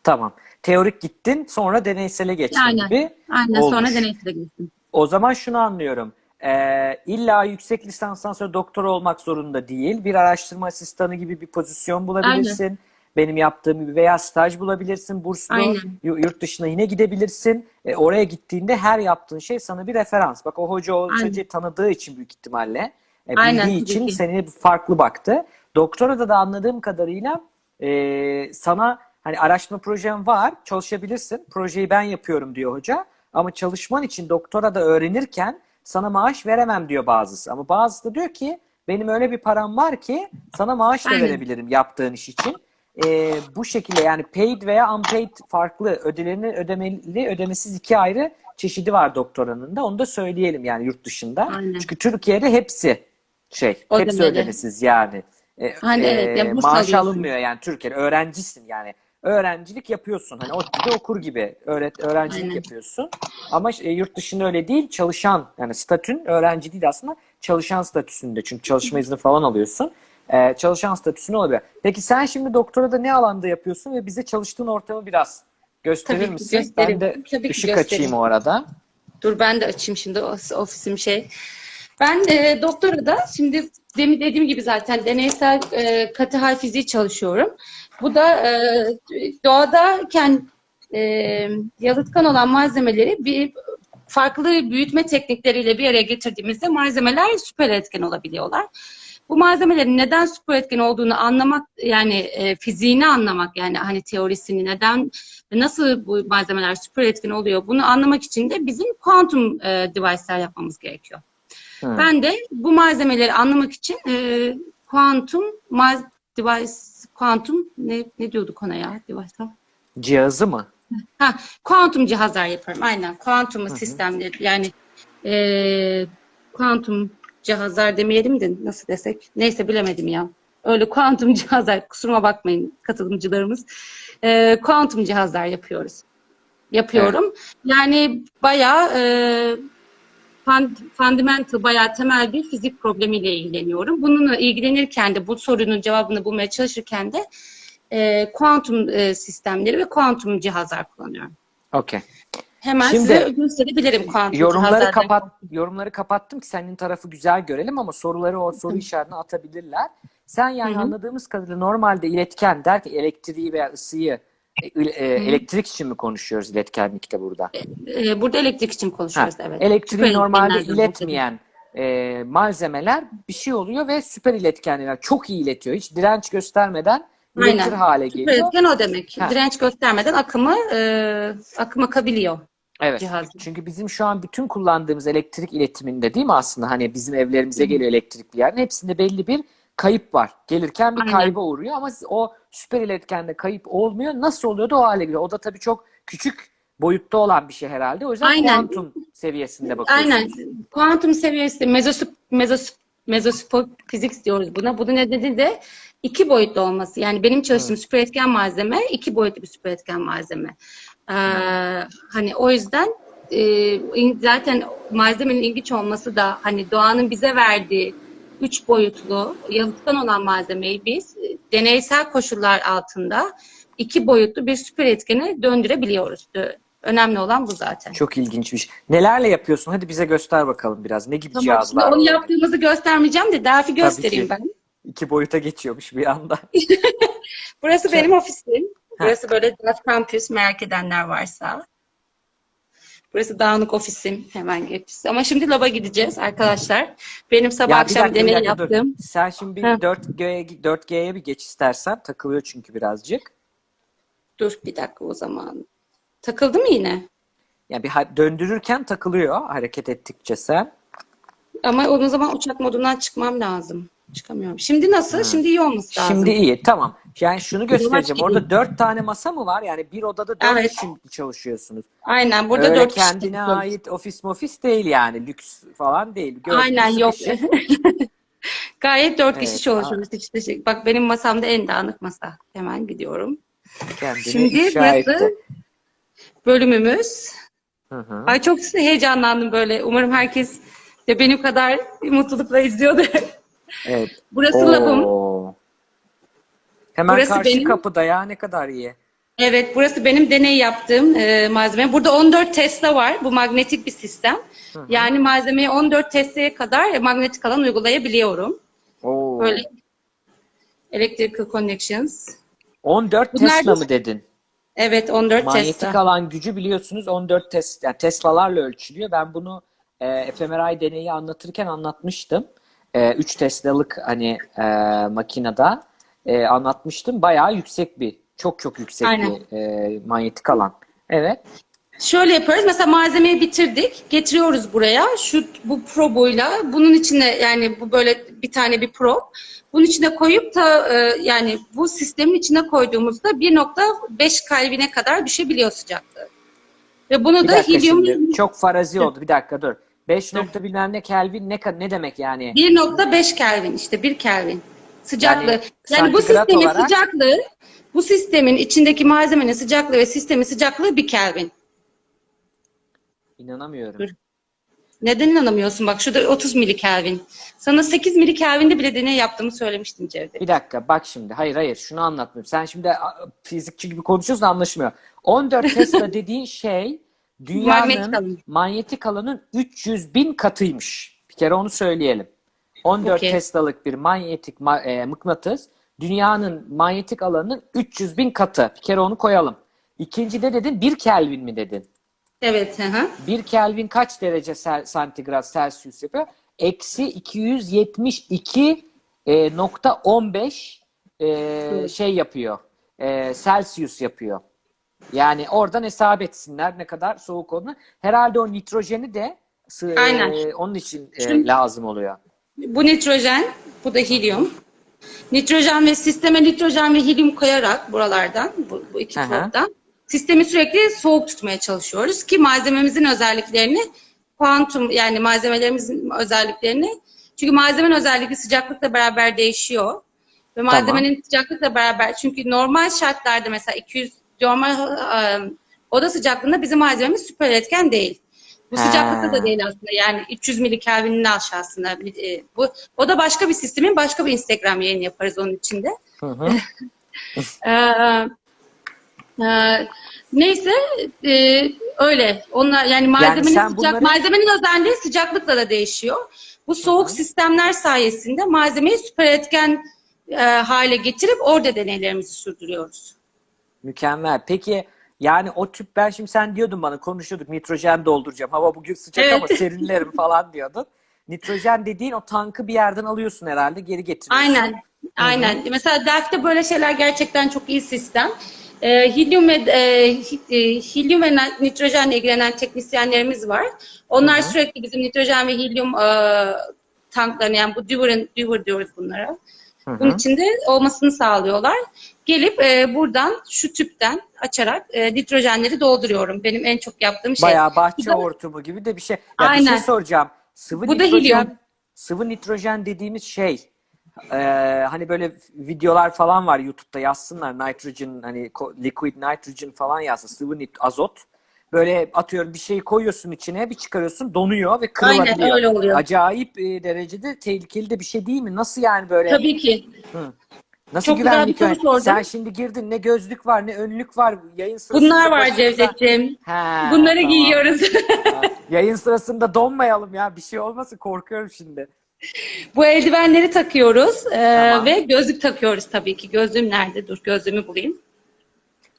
Tamam. Teorik gittin sonra deneysele geçtin Aynen. gibi. Aynen Olmuş. sonra deneysele gittim. O zaman şunu anlıyorum. Ee, illa yüksek lisanstan sonra doktor olmak zorunda değil. Bir araştırma asistanı gibi bir pozisyon bulabilirsin. benim yaptığım gibi veya staj bulabilirsin burslu. Aynen. Yu- Yurt dışına yine gidebilirsin. E, oraya gittiğinde her yaptığın şey sana bir referans. Bak o hoca o Aynen. hocayı tanıdığı için büyük ihtimalle. E, Aynen, bildiği tabii için seni farklı baktı. Doktorada da anladığım kadarıyla e, sana hani araştırma projen var, çalışabilirsin. Projeyi ben yapıyorum diyor hoca. Ama çalışman için doktora da öğrenirken sana maaş veremem diyor bazısı. Ama bazısı da diyor ki benim öyle bir param var ki sana maaş da Aynen. verebilirim yaptığın iş için. E, bu şekilde yani paid veya unpaid farklı ödelerini ödemeli ödemesiz iki ayrı çeşidi var doktoranın da. Onu da söyleyelim yani yurt dışında. Aynen. Çünkü Türkiye'de hepsi şey, hepsi Ödemeli. ödemesiz yani. E, Hani evet, ya burs maaş alıyorsun. alınmıyor yani Türkiye'de öğrencisin yani. Öğrencilik yapıyorsun. Hani ODTÜ'de okur gibi öğret öğrencilik Aynen. yapıyorsun. Ama e, yurt dışında öyle değil. Çalışan yani statün öğrenci değil aslında çalışan statüsünde. Çünkü çalışma izni falan alıyorsun. E, çalışan statüsünde olabilir. Peki sen şimdi doktorada ne alanda yapıyorsun ve bize çalıştığın ortamı biraz gösterir Tabii misin? gösteririm. Ben de Tabii ki ışık gösteririm. açayım o arada. Dur ben de açayım şimdi of- ofisim şey. Ben e, doktorada şimdi demin dediğim gibi zaten deneysel e, katı hal fiziği çalışıyorum. Bu da e, doğadayken e, yalıtkan olan malzemeleri bir farklı büyütme teknikleriyle bir araya getirdiğimizde malzemeler süper etken olabiliyorlar. Bu malzemelerin neden süper etken olduğunu anlamak yani e, fiziğini anlamak yani hani teorisini neden nasıl bu malzemeler süper etkin oluyor bunu anlamak için de bizim kuantum e, device'ler yapmamız gerekiyor. Hı. Ben de bu malzemeleri anlamak için e, kuantum mal device kuantum ne ne diyorduk ona ya device'lar? Cihazı mı? Ha, kuantum cihazlar yaparım. Aynen. Kuantum sistemleri yani e, kuantum cihazlar demeyelim de nasıl desek? Neyse bilemedim ya. Öyle kuantum cihazlar kusuruma bakmayın katılımcılarımız. E, kuantum cihazlar yapıyoruz. Yapıyorum. Yani bayağı e, fund- fundamental bayağı temel bir fizik problemiyle ilgileniyorum. Bununla ilgilenirken de bu sorunun cevabını bulmaya çalışırken de e, kuantum e, sistemleri ve kuantum cihazlar kullanıyorum. Okey. Hemen Şimdi- size gösterebilirim kuantum Yorumları cihazlardan. kapat yorumları kapattım ki senin tarafı güzel görelim ama soruları o soru işaretine atabilirler. Sen yani Hı hı. anladığımız kadarıyla normalde iletken der ki elektriği veya ısıyı elektrik için mi konuşuyoruz iletkenlikte burada? E, burada elektrik için Ha, konuşuyoruz evet. elektriği Süper normalde iletmeyen e, malzemeler bir şey oluyor ve süper iletkenler çok iyi iletiyor. Hiç direnç göstermeden Aynen. hale Süper geliyor. etken o demek. Ha. Direnç göstermeden akımı e, akım akabiliyor Evet. cihaz. Çünkü bizim şu an bütün kullandığımız elektrik iletiminde değil mi aslında hani bizim evlerimize geliyor elektrikli yerin hepsinde belli bir kayıp var. Gelirken bir Aynen. kayba uğruyor ama o süper iletkende kayıp olmuyor. Nasıl oluyor da o hale geliyor. O da tabii çok küçük boyutta olan bir şey herhalde. O yüzden Aynen. kuantum seviyesinde bakıyorsunuz. Aynen. Kuantum seviyesi mezosup mezosup mezospor fizik diyoruz buna. Bunun nedeni de iki boyutlu olması. Yani benim çalıştığım süper etken malzeme iki boyutlu bir süper etken malzeme. Ee, hani o yüzden e, zaten malzemenin ilginç olması da hani doğanın bize verdiği üç boyutlu yalıtkan olan malzemeyi biz e, deneysel koşullar altında iki boyutlu bir süper etkene döndürebiliyoruz. Dö- Önemli olan bu zaten. Çok ilginçmiş. Nelerle yapıyorsun? Hadi bize göster bakalım biraz. Ne gibi Tamam, cihazlar onu var? yaptığımızı göstermeyeceğim de Delphi göstereyim ben. İki boyuta geçiyormuş bir anda. Burası Şey- benim ofisim. Burası böyle Delphi Campus merak edenler varsa. Burası dağınık ofisim. Hemen geç. Ama şimdi laba gideceğiz arkadaşlar. Benim sabah Ya akşam dakika, deney dakika, dur. yaptım. Sen şimdi bir Heh. 4G'ye 4G'ye bir geç istersen. Takılıyor çünkü birazcık. Dur bir dakika o zaman. Takıldı mı yine? Yani bir döndürürken takılıyor hareket ettikçe sen. Ama o zaman uçak modundan çıkmam lazım. Çıkamıyorum. Şimdi nasıl? Şimdi iyi olması lazım. Şimdi iyi tamam. Yani şunu göstereceğim. Orada dört tane masa mı var? Yani bir odada dört Evet. kişi çalışıyorsunuz. Aynen. Burada Öyle dört kişi kendine ait ofis mofis değil yani. Lüks falan değil. Gördüğünüz Aynen yok. kişi. Gayet dört kişi Evet, çalışıyoruz. Hiç şey- Bak benim masamda en dağınık masa. Hemen gidiyorum. Kendini Şimdi burası bölümümüz. Hı hı. Ay çok heyecanlandım böyle. Umarım herkes de benim kadar mutlulukla izliyordur. Evet. Burası labım. Oo. Hemen Burası karşı benim- kapıda ya ne kadar iyi. Evet, burası benim deney yaptığım e, malzeme. Burada 14 Tesla var. Bu magnetik bir sistem. Yani malzemeyi 14 Tesla'ya kadar magnetik alan uygulayabiliyorum. Oo. Böyle electrical connections. 14 Bunlar Tesla da- mı dedin? Evet 14 Manyetik Tesla. alan gücü biliyorsunuz 14 tes yani Tesla'larla ölçülüyor. Ben bunu e, fMRI deneyi anlatırken anlatmıştım. E, 3 Tesla'lık hani e, makinede e, anlatmıştım. Bayağı yüksek bir, çok çok yüksek Aynen. bir e, manyetik alan. Evet. Şöyle yapıyoruz. Mesela malzemeyi bitirdik. Getiriyoruz buraya. Şu bu probuyla bunun içine yani bu böyle bir tane bir prob. Bunun içine koyup da e, yani bu sistemin içine koyduğumuzda 1.5 Kelvin'e kadar düşebiliyor sıcaklığı. Ve bunu Bir da helyum şimdi. Çok farazi oldu. Bir dakika dur. 5 nokta bilmem ne Kelvin ne, ne demek yani? 1.5 Kelvin işte 1 Kelvin sıcaklığı. Yani Yani, bu sistemin olarak- sıcaklığı bu sistemin içindeki malzemenin sıcaklığı ve sistemin sıcaklığı 1 Kelvin. İnanamıyorum. Dur. Neden inanamıyorsun? Bak şurada 30 milikelvin. Sana 8 milikelvinde bile deney yaptığımı söylemiştim Cevdet. Bir dakika bak şimdi. Hayır hayır şunu anlatmıyorum. Sen şimdi fizikçi gibi konuşuyorsun anlaşılmıyor. 14 Tesla dediğin şey dünyanın Manyetik alan. manyetik alanın 300 bin katıymış. Bir kere onu söyleyelim. 14 Okey. Tesla'lık bir manyetik ma- e, mıknatıs dünyanın manyetik alanının 300 bin katı. Bir kere onu koyalım. İkinci de dedin 1 Kelvin mi dedin? Evet. Hı hı. 1 Kelvin kaç derece santigrat Celsius yapıyor? Eksi 272 e, nokta 15 e, şey yapıyor. E, Celsius yapıyor. Yani oradan hesap etsinler ne kadar soğuk olduğunu. Herhalde o nitrojeni de sı- e, Aynen. onun için e, Şimdi- lazım oluyor. Bu nitrojen, bu da helyum. Nitrojen ve sisteme nitrojen ve helyum koyarak buralardan, bu, bu iki probdan sistemi sürekli soğuk tutmaya çalışıyoruz ki malzememizin özelliklerini kuantum yani malzemelerimizin özelliklerini çünkü malzemenin özelliği sıcaklıkla beraber değişiyor. Ve malzemenin sıcaklıkla beraber çünkü normal şartlarda mesela 200 normal e, oda sıcaklığında bizim malzememiz süper etken değil. Bu sıcaklıkta da değil aslında. Yani 300 milikelvinin aşağısında. E, bu o da başka bir sistemin başka bir Instagram yayını yaparız onun içinde. Hı hı. E, neyse e, öyle. Onlar yani malzemenin sen sıcak bunları- malzemenin özelliği sıcaklıkla da değişiyor. Bu soğuk sistemler sayesinde malzemeyi süper etken e, hale getirip orada deneylerimizi sürdürüyoruz. Mükemmel. Peki yani o tüp ben şimdi sen diyordun bana konuşuyorduk nitrojen dolduracağım. Hava bugün sıcak Evet. ama serinlerim falan diyordun. Nitrojen dediğin o tankı bir yerden alıyorsun herhalde geri getiriyorsun. Aynen. Aynen. Mesela Delft'te böyle şeyler gerçekten çok iyi sistem. Ee, hilyum ve e, e, hilyum ve nitrojenle ilgilenen teknisyenlerimiz var. Onlar sürekli bizim nitrojen ve hilyum e, tanklarını yani bu Dewar, Dewar diyoruz bunlara. Hı Bunun hı. içinde olmasını sağlıyorlar. Gelip e, buradan şu tüpten açarak e, nitrojenleri dolduruyorum. Benim en çok yaptığım şey. Bayağı bahçe da- hortumu gibi de bir şey. Ya bir şey Aynen. soracağım. Sıvı Bu da nitrojen, helyum. sıvı nitrojen dediğimiz şey e, hani böyle videolar falan var YouTube'da yazsınlar nitrogen hani liquid nitrogen falan yazsın sıvı nit azot. Böyle atıyorum bir şeyi koyuyorsun içine bir çıkarıyorsun donuyor ve kırılabiliyor. Aynen, öyle oluyor. Acayip e, derecede tehlikeli de bir şey değil mi? Nasıl yani böyle? Tabii ki. Nasıl Çok güzel bir soru sordun. Sen şimdi girdin ne gözlük var ne önlük var yayın sırasında. Bunlar var başımıza- Cevdet'ciğim. Bunları tamam. giyiyoruz. Yayın sırasında donmayalım ya. Bir şey olmasın korkuyorum şimdi. Bu eldivenleri takıyoruz Tamam. ve gözlük takıyoruz tabii ki. Gözlüğüm nerede? Dur gözlüğümü bulayım.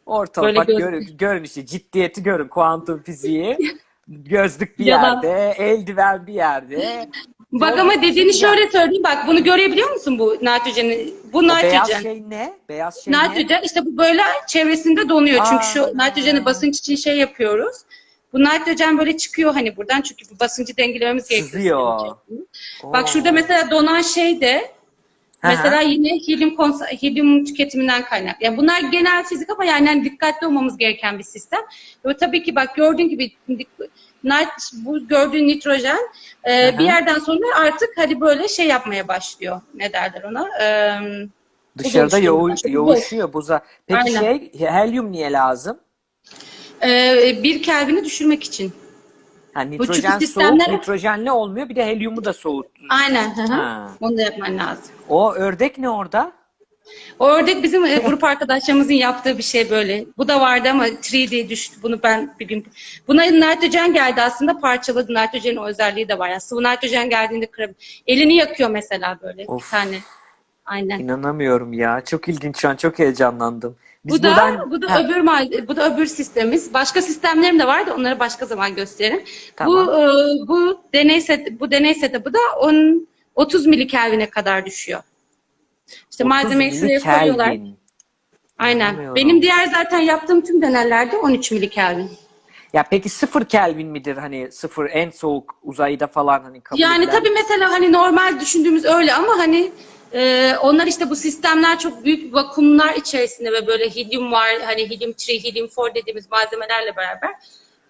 Ortalık Böyle bak göz- görün, görün işte ciddiyeti görün kuantum fiziği. Gözlük bir Yalan. yerde, eldiven bir yerde. Bak Gözlük ama dediğini şöyle söyleyeyim. Bak bunu görebiliyor musun bu nitrojeni? Bu O beyaz nitrojen. şey ne? Beyaz şey ne? Nitrojen işte bu böyle çevresinde donuyor. Çünkü şu Aa. nitrojeni basınç için şey yapıyoruz. Bu nitrojen böyle çıkıyor hani buradan çünkü bu basıncı dengelememiz gerekiyor. Sızıyor. Bak şurada mesela donan şey de Hı. Mesela yine helyum, helyum tüketiminden kaynaklı. Yani bunlar genel fizik ama yani hani dikkatli olmamız gereken bir sistem. Ve tabii ki bak gördüğün gibi bu gördüğün nitrojen e, bir yerden sonra artık hadi böyle şey yapmaya başlıyor. Ne derler ona? E, Dışarıda oluşuyor. yoğu- Başka bir yoğuşuyor buza. Peki Aynen. şey helyum niye lazım? e, bir Kelvin'i düşürmek için. Çünkü nitrojen soğuk, sistemler- nitrojenli olmuyor. Bir de helyumu da soğut. Aynen. hı hı. Ha. Onu da yapman lazım. O ördek ne orada? O ördek bizim e, grup arkadaşlarımızın yaptığı bir şey böyle. Bu da vardı ama 3D düştü. Bunu ben bir gün... Buna nitrojen geldi aslında parçaladı. Nitrojenin özelliği de var. Yani sıvı nitrojen geldiğinde kırabilir. Elini yakıyor mesela böyle Of. bir tane. Aynen. İnanamıyorum ya. Çok ilginç şu an. Çok heyecanlandım. Biz Bu da buradan... bu da Ha, öbür bu da öbür sistemimiz. Başka sistemlerim de var da onları başka zaman gösteririm. Tamam. Bu e, bu deney set bu deney setup'ı da 10 30 milikelvine kadar düşüyor. İşte 30 malzemeyi şuraya koyuyorlar. Aynen. Benim diğer zaten yaptığım tüm deneylerde 13 milikelvin. Ya peki sıfır Kelvin midir hani sıfır en soğuk uzayda falan hani kabul Yani edilen? tabii mesela hani normal düşündüğümüz öyle ama hani e, onlar işte bu sistemler çok büyük vakumlar içerisinde ve böyle helyum var hani helyum 3, helyum 4 dediğimiz malzemelerle beraber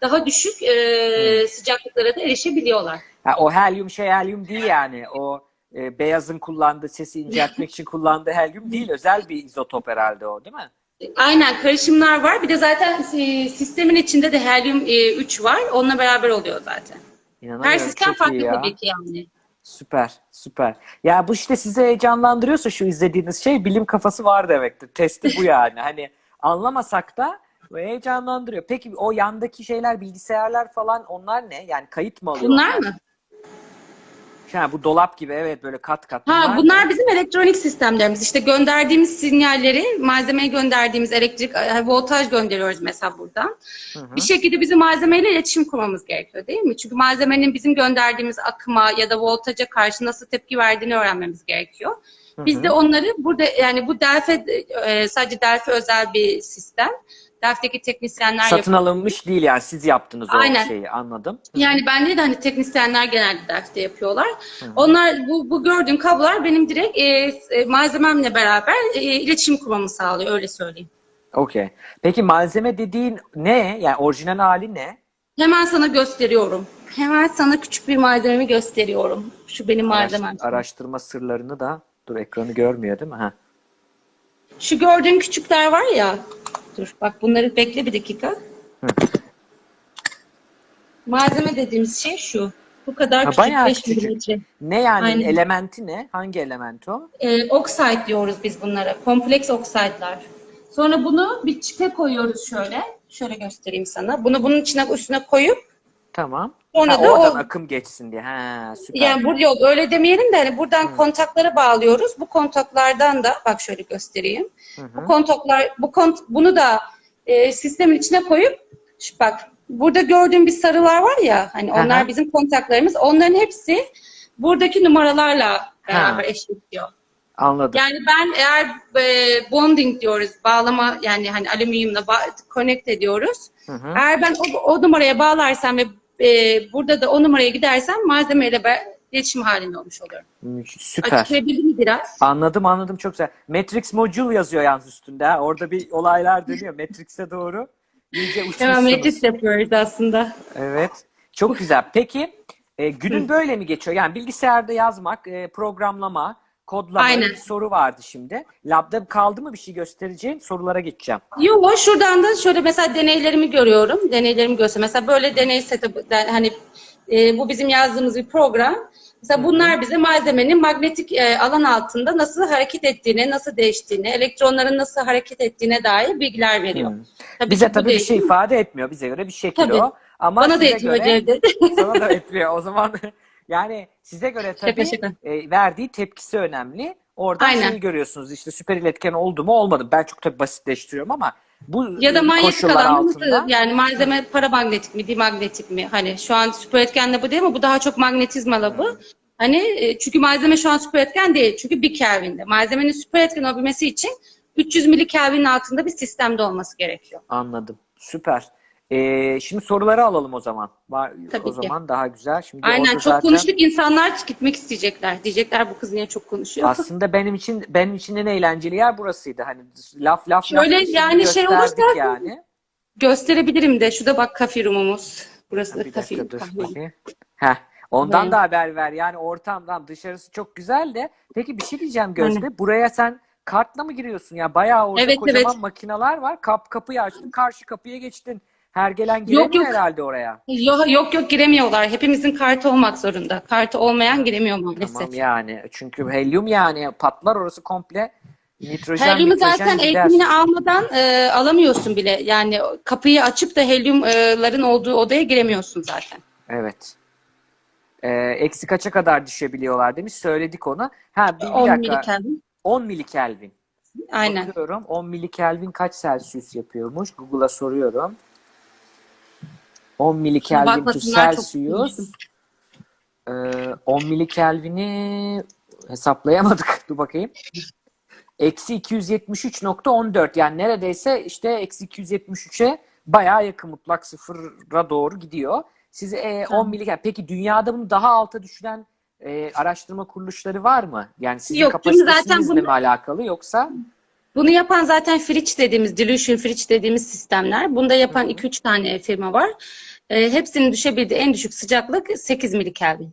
daha düşük e, sıcaklıklara da erişebiliyorlar. Ha, o helyum şey helyum değil yani. O e, beyazın kullandığı sesi inceltmek için kullandığı helyum değil. Özel bir izotop herhalde o değil mi? Aynen karışımlar var. Bir de zaten e, sistemin içinde de helyum e, 3 var. Onunla beraber oluyor zaten. Her sistem farklı tabii ki yani. Süper, süper. Ya bu işte sizi heyecanlandırıyorsa şu izlediğiniz şey bilim kafası var demektir. Testi bu yani. Hani anlamasak da heyecanlandırıyor. Peki o yandaki şeyler, bilgisayarlar falan onlar ne? Yani kayıt mı alıyor? Bunlar mı? Ha, bu dolap gibi evet böyle kat kat. Ha ne? bunlar bizim elektronik sistemlerimiz. İşte gönderdiğimiz sinyalleri, malzemeye gönderdiğimiz elektrik, e, voltaj gönderiyoruz mesela buradan. Hı hı. Bir şekilde bizim malzemeyle iletişim kurmamız gerekiyor değil mi? Çünkü malzemenin bizim gönderdiğimiz akıma ya da voltaja karşı nasıl tepki verdiğini öğrenmemiz gerekiyor. Biz de onları burada yani bu Delphi e, sadece Delphi özel bir sistem. Delphi'deki teknisyenler Satın yapıyor. alınmış değil yani siz yaptınız o Aynen. şeyi anladım. Yani bende de hani teknisyenler genelde derste yapıyorlar. Onlar bu, bu gördüğün kablolar benim direkt e, e, malzememle beraber e, iletişim kurmamı sağlıyor öyle söyleyeyim. Okey. Peki malzeme dediğin ne? Yani orijinal hali ne? Hemen sana gösteriyorum. Hemen sana küçük bir malzememi gösteriyorum. Şu benim malzemem. Araş- araştırma sırlarını da dur ekranı görmüyor değil mi? Ha. Şu gördüğün küçükler var ya. Dur bak bunları bekle bir dakika. Malzeme dediğimiz şey şu. Bu kadar Ha, küçük bayağı 5 küçücük. milimetre. Ne yani Aynen. elementi ne? Hangi element o? e, oxide diyoruz biz bunlara. Kompleks okside'lar. Sonra bunu bir çipe koyuyoruz şöyle. Şöyle göstereyim sana. Bunu bunun içine üstüne koyup Tamam. Sonra Ha, da oradan o- akım geçsin diye. Ha, süper. yani bu yok öyle demeyelim de hani buradan kontaklara bağlıyoruz. Bu kontaklardan da bak şöyle göstereyim. Bu kontaklar bu kont bunu da e, sistemin içine koyup şu bak burada gördüğün bir sarılar var ya hani onlar Aha. bizim kontaklarımız. Onların hepsi buradaki numaralarla beraber Ha. eşitliyor. Anladım. Yani ben eğer e, bonding diyoruz, bağlama yani hani alüminyumla ba- connect ediyoruz. Hı hı. Eğer ben o, o numaraya bağlarsam ve e, burada da o numaraya gidersem malzemeyle ben iletişim halinde olmuş oluyorum. Süper. Açıklayabildim mi biraz? Anladım anladım çok güzel. Matrix module yazıyor yalnız üstünde. ha. Orada bir olaylar dönüyor. Matrix'e doğru. İyice Hemen uçmuşsunuz. Matrix yapıyoruz aslında. Evet. Çok güzel. Peki e, günün böyle mi geçiyor? Yani bilgisayarda yazmak, e, programlama, kodlama Aynen. bir soru vardı şimdi. Labda kaldı mı bir şey göstereceğin? Sorulara geçeceğim. Yo şuradan da şöyle mesela deneylerimi görüyorum. Deneylerimi göster. Mesela böyle deney yani hani e, bu bizim yazdığımız bir program. Mesela bunlar bize malzemenin manyetik e, alan altında nasıl hareket ettiğine, nasıl değiştiğine, elektronların nasıl hareket ettiğine dair bilgiler veriyor. Hmm. Tabii Bize tabii bir şey ifade etmiyor. Bize göre bir şekil Tabii. o. Ama Bana da etmiyor göre, Cevdet. sana da etmiyor. O zaman yani size göre tabii e, verdiği tepkisi önemli. Oradan Aynen. şeyi görüyorsunuz. İşte süper iletken oldu mu olmadı. Ben çok tabii basitleştiriyorum ama bu Ya da e, manyetik alan altında. yani malzeme paramanyetik mi, dimagnetik mi? Hani şu an süper etkenle bu değil mi? Bu daha çok magnetizmalı bu. Hani e, çünkü malzeme şu an süper etken değil. Çünkü bir Kelvin'de. Malzemenin süper etken olabilmesi için 300 milikelvinin altında bir sistemde olması gerekiyor. Anladım. Süper. Ee, şimdi soruları alalım o zaman. Tabii o ki. zaman daha güzel. Şimdi Aynen çok zaten konuştuk insanlar gitmek isteyecekler. Diyecekler bu kız niye çok konuşuyor. aslında benim için benim için en eğlenceli yer burasıydı. Hani laf laf Şöyle laf yani şey olursa- yani. Gösterebilirim de. Şurada bak kafe room'umuz. Burası da Bir kafe dakika dur. Heh, ondan Evet. da haber ver. Yani ortamdan dışarısı çok güzel de. Peki bir şey diyeceğim Gözde. Buraya sen kartla mı giriyorsun? Ya bayağı orada Evet, kocaman evet. makineler var. Kap kapıyı açtın, karşı kapıya geçtin. Her gelen giremiyor yok. herhalde oraya. Yok, yok yok giremiyorlar. Hepimizin kartı olmak zorunda. Kartı olmayan giremiyor maalesef. Tamam yani. Çünkü helyum yani patlar orası komple. Nitrojen, Helyumu zaten gider. eğitimini almadan e, alamıyorsun bile. Yani kapıyı açıp da helyumların olduğu odaya giremiyorsun zaten. Evet. Ee, eksi kaça kadar düşebiliyorlar demiş. Söyledik onu. Ha bir, bir 10 dakika. milikelvin. 10 milikelvin. Aynen. Bakıyorum 10 milikelvin kaç Celsius yapıyormuş? Google'a soruyorum. 10 milikelvin to Celsius. konuştum. Ee, 10 milikelvini hesaplayamadık. Dur bakayım. Eksi 273.14 yani neredeyse işte eksi 273'e bayağı yakın mutlak sıfıra doğru gidiyor. Siz e, 10 milikelvin. Peki dünyada bunu daha alta düşüren e, araştırma kuruluşları var mı? Yani sizin Yok, çünkü zaten bunu- mi alakalı yoksa? Bunu yapan zaten Fritch dediğimiz, Dilution Fritch dediğimiz sistemler. Bunda yapan 2-3 tane firma var. E, hepsinin düşebildiği en düşük sıcaklık 8 milikelvin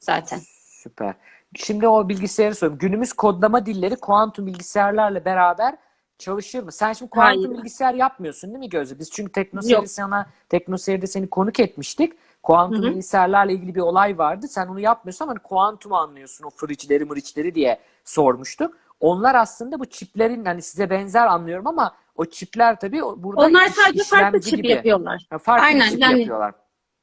zaten. Süper. Şimdi o bilgisayarı soruyorum. Günümüz kodlama dilleri kuantum bilgisayarlarla beraber çalışır mı? Sen şimdi kuantum Hayır. bilgisayar yapmıyorsun değil mi Gözde? Biz çünkü. Teknoseyir'de sana Teknoseyir'de seni konuk etmiştik. Kuantum Hı hı. bilgisayarlarla ilgili bir olay vardı. Sen onu yapmıyorsun ama hani kuantumu anlıyorsun o fırıçları mırıçları diye sormuştuk. Onlar aslında bu çiplerin hani size benzer anlıyorum ama o çipler tabii burada Onlar iş- sadece farklı çip gibi. yapıyorlar. Ha, farklı Aynen, çip yani- yapıyorlar.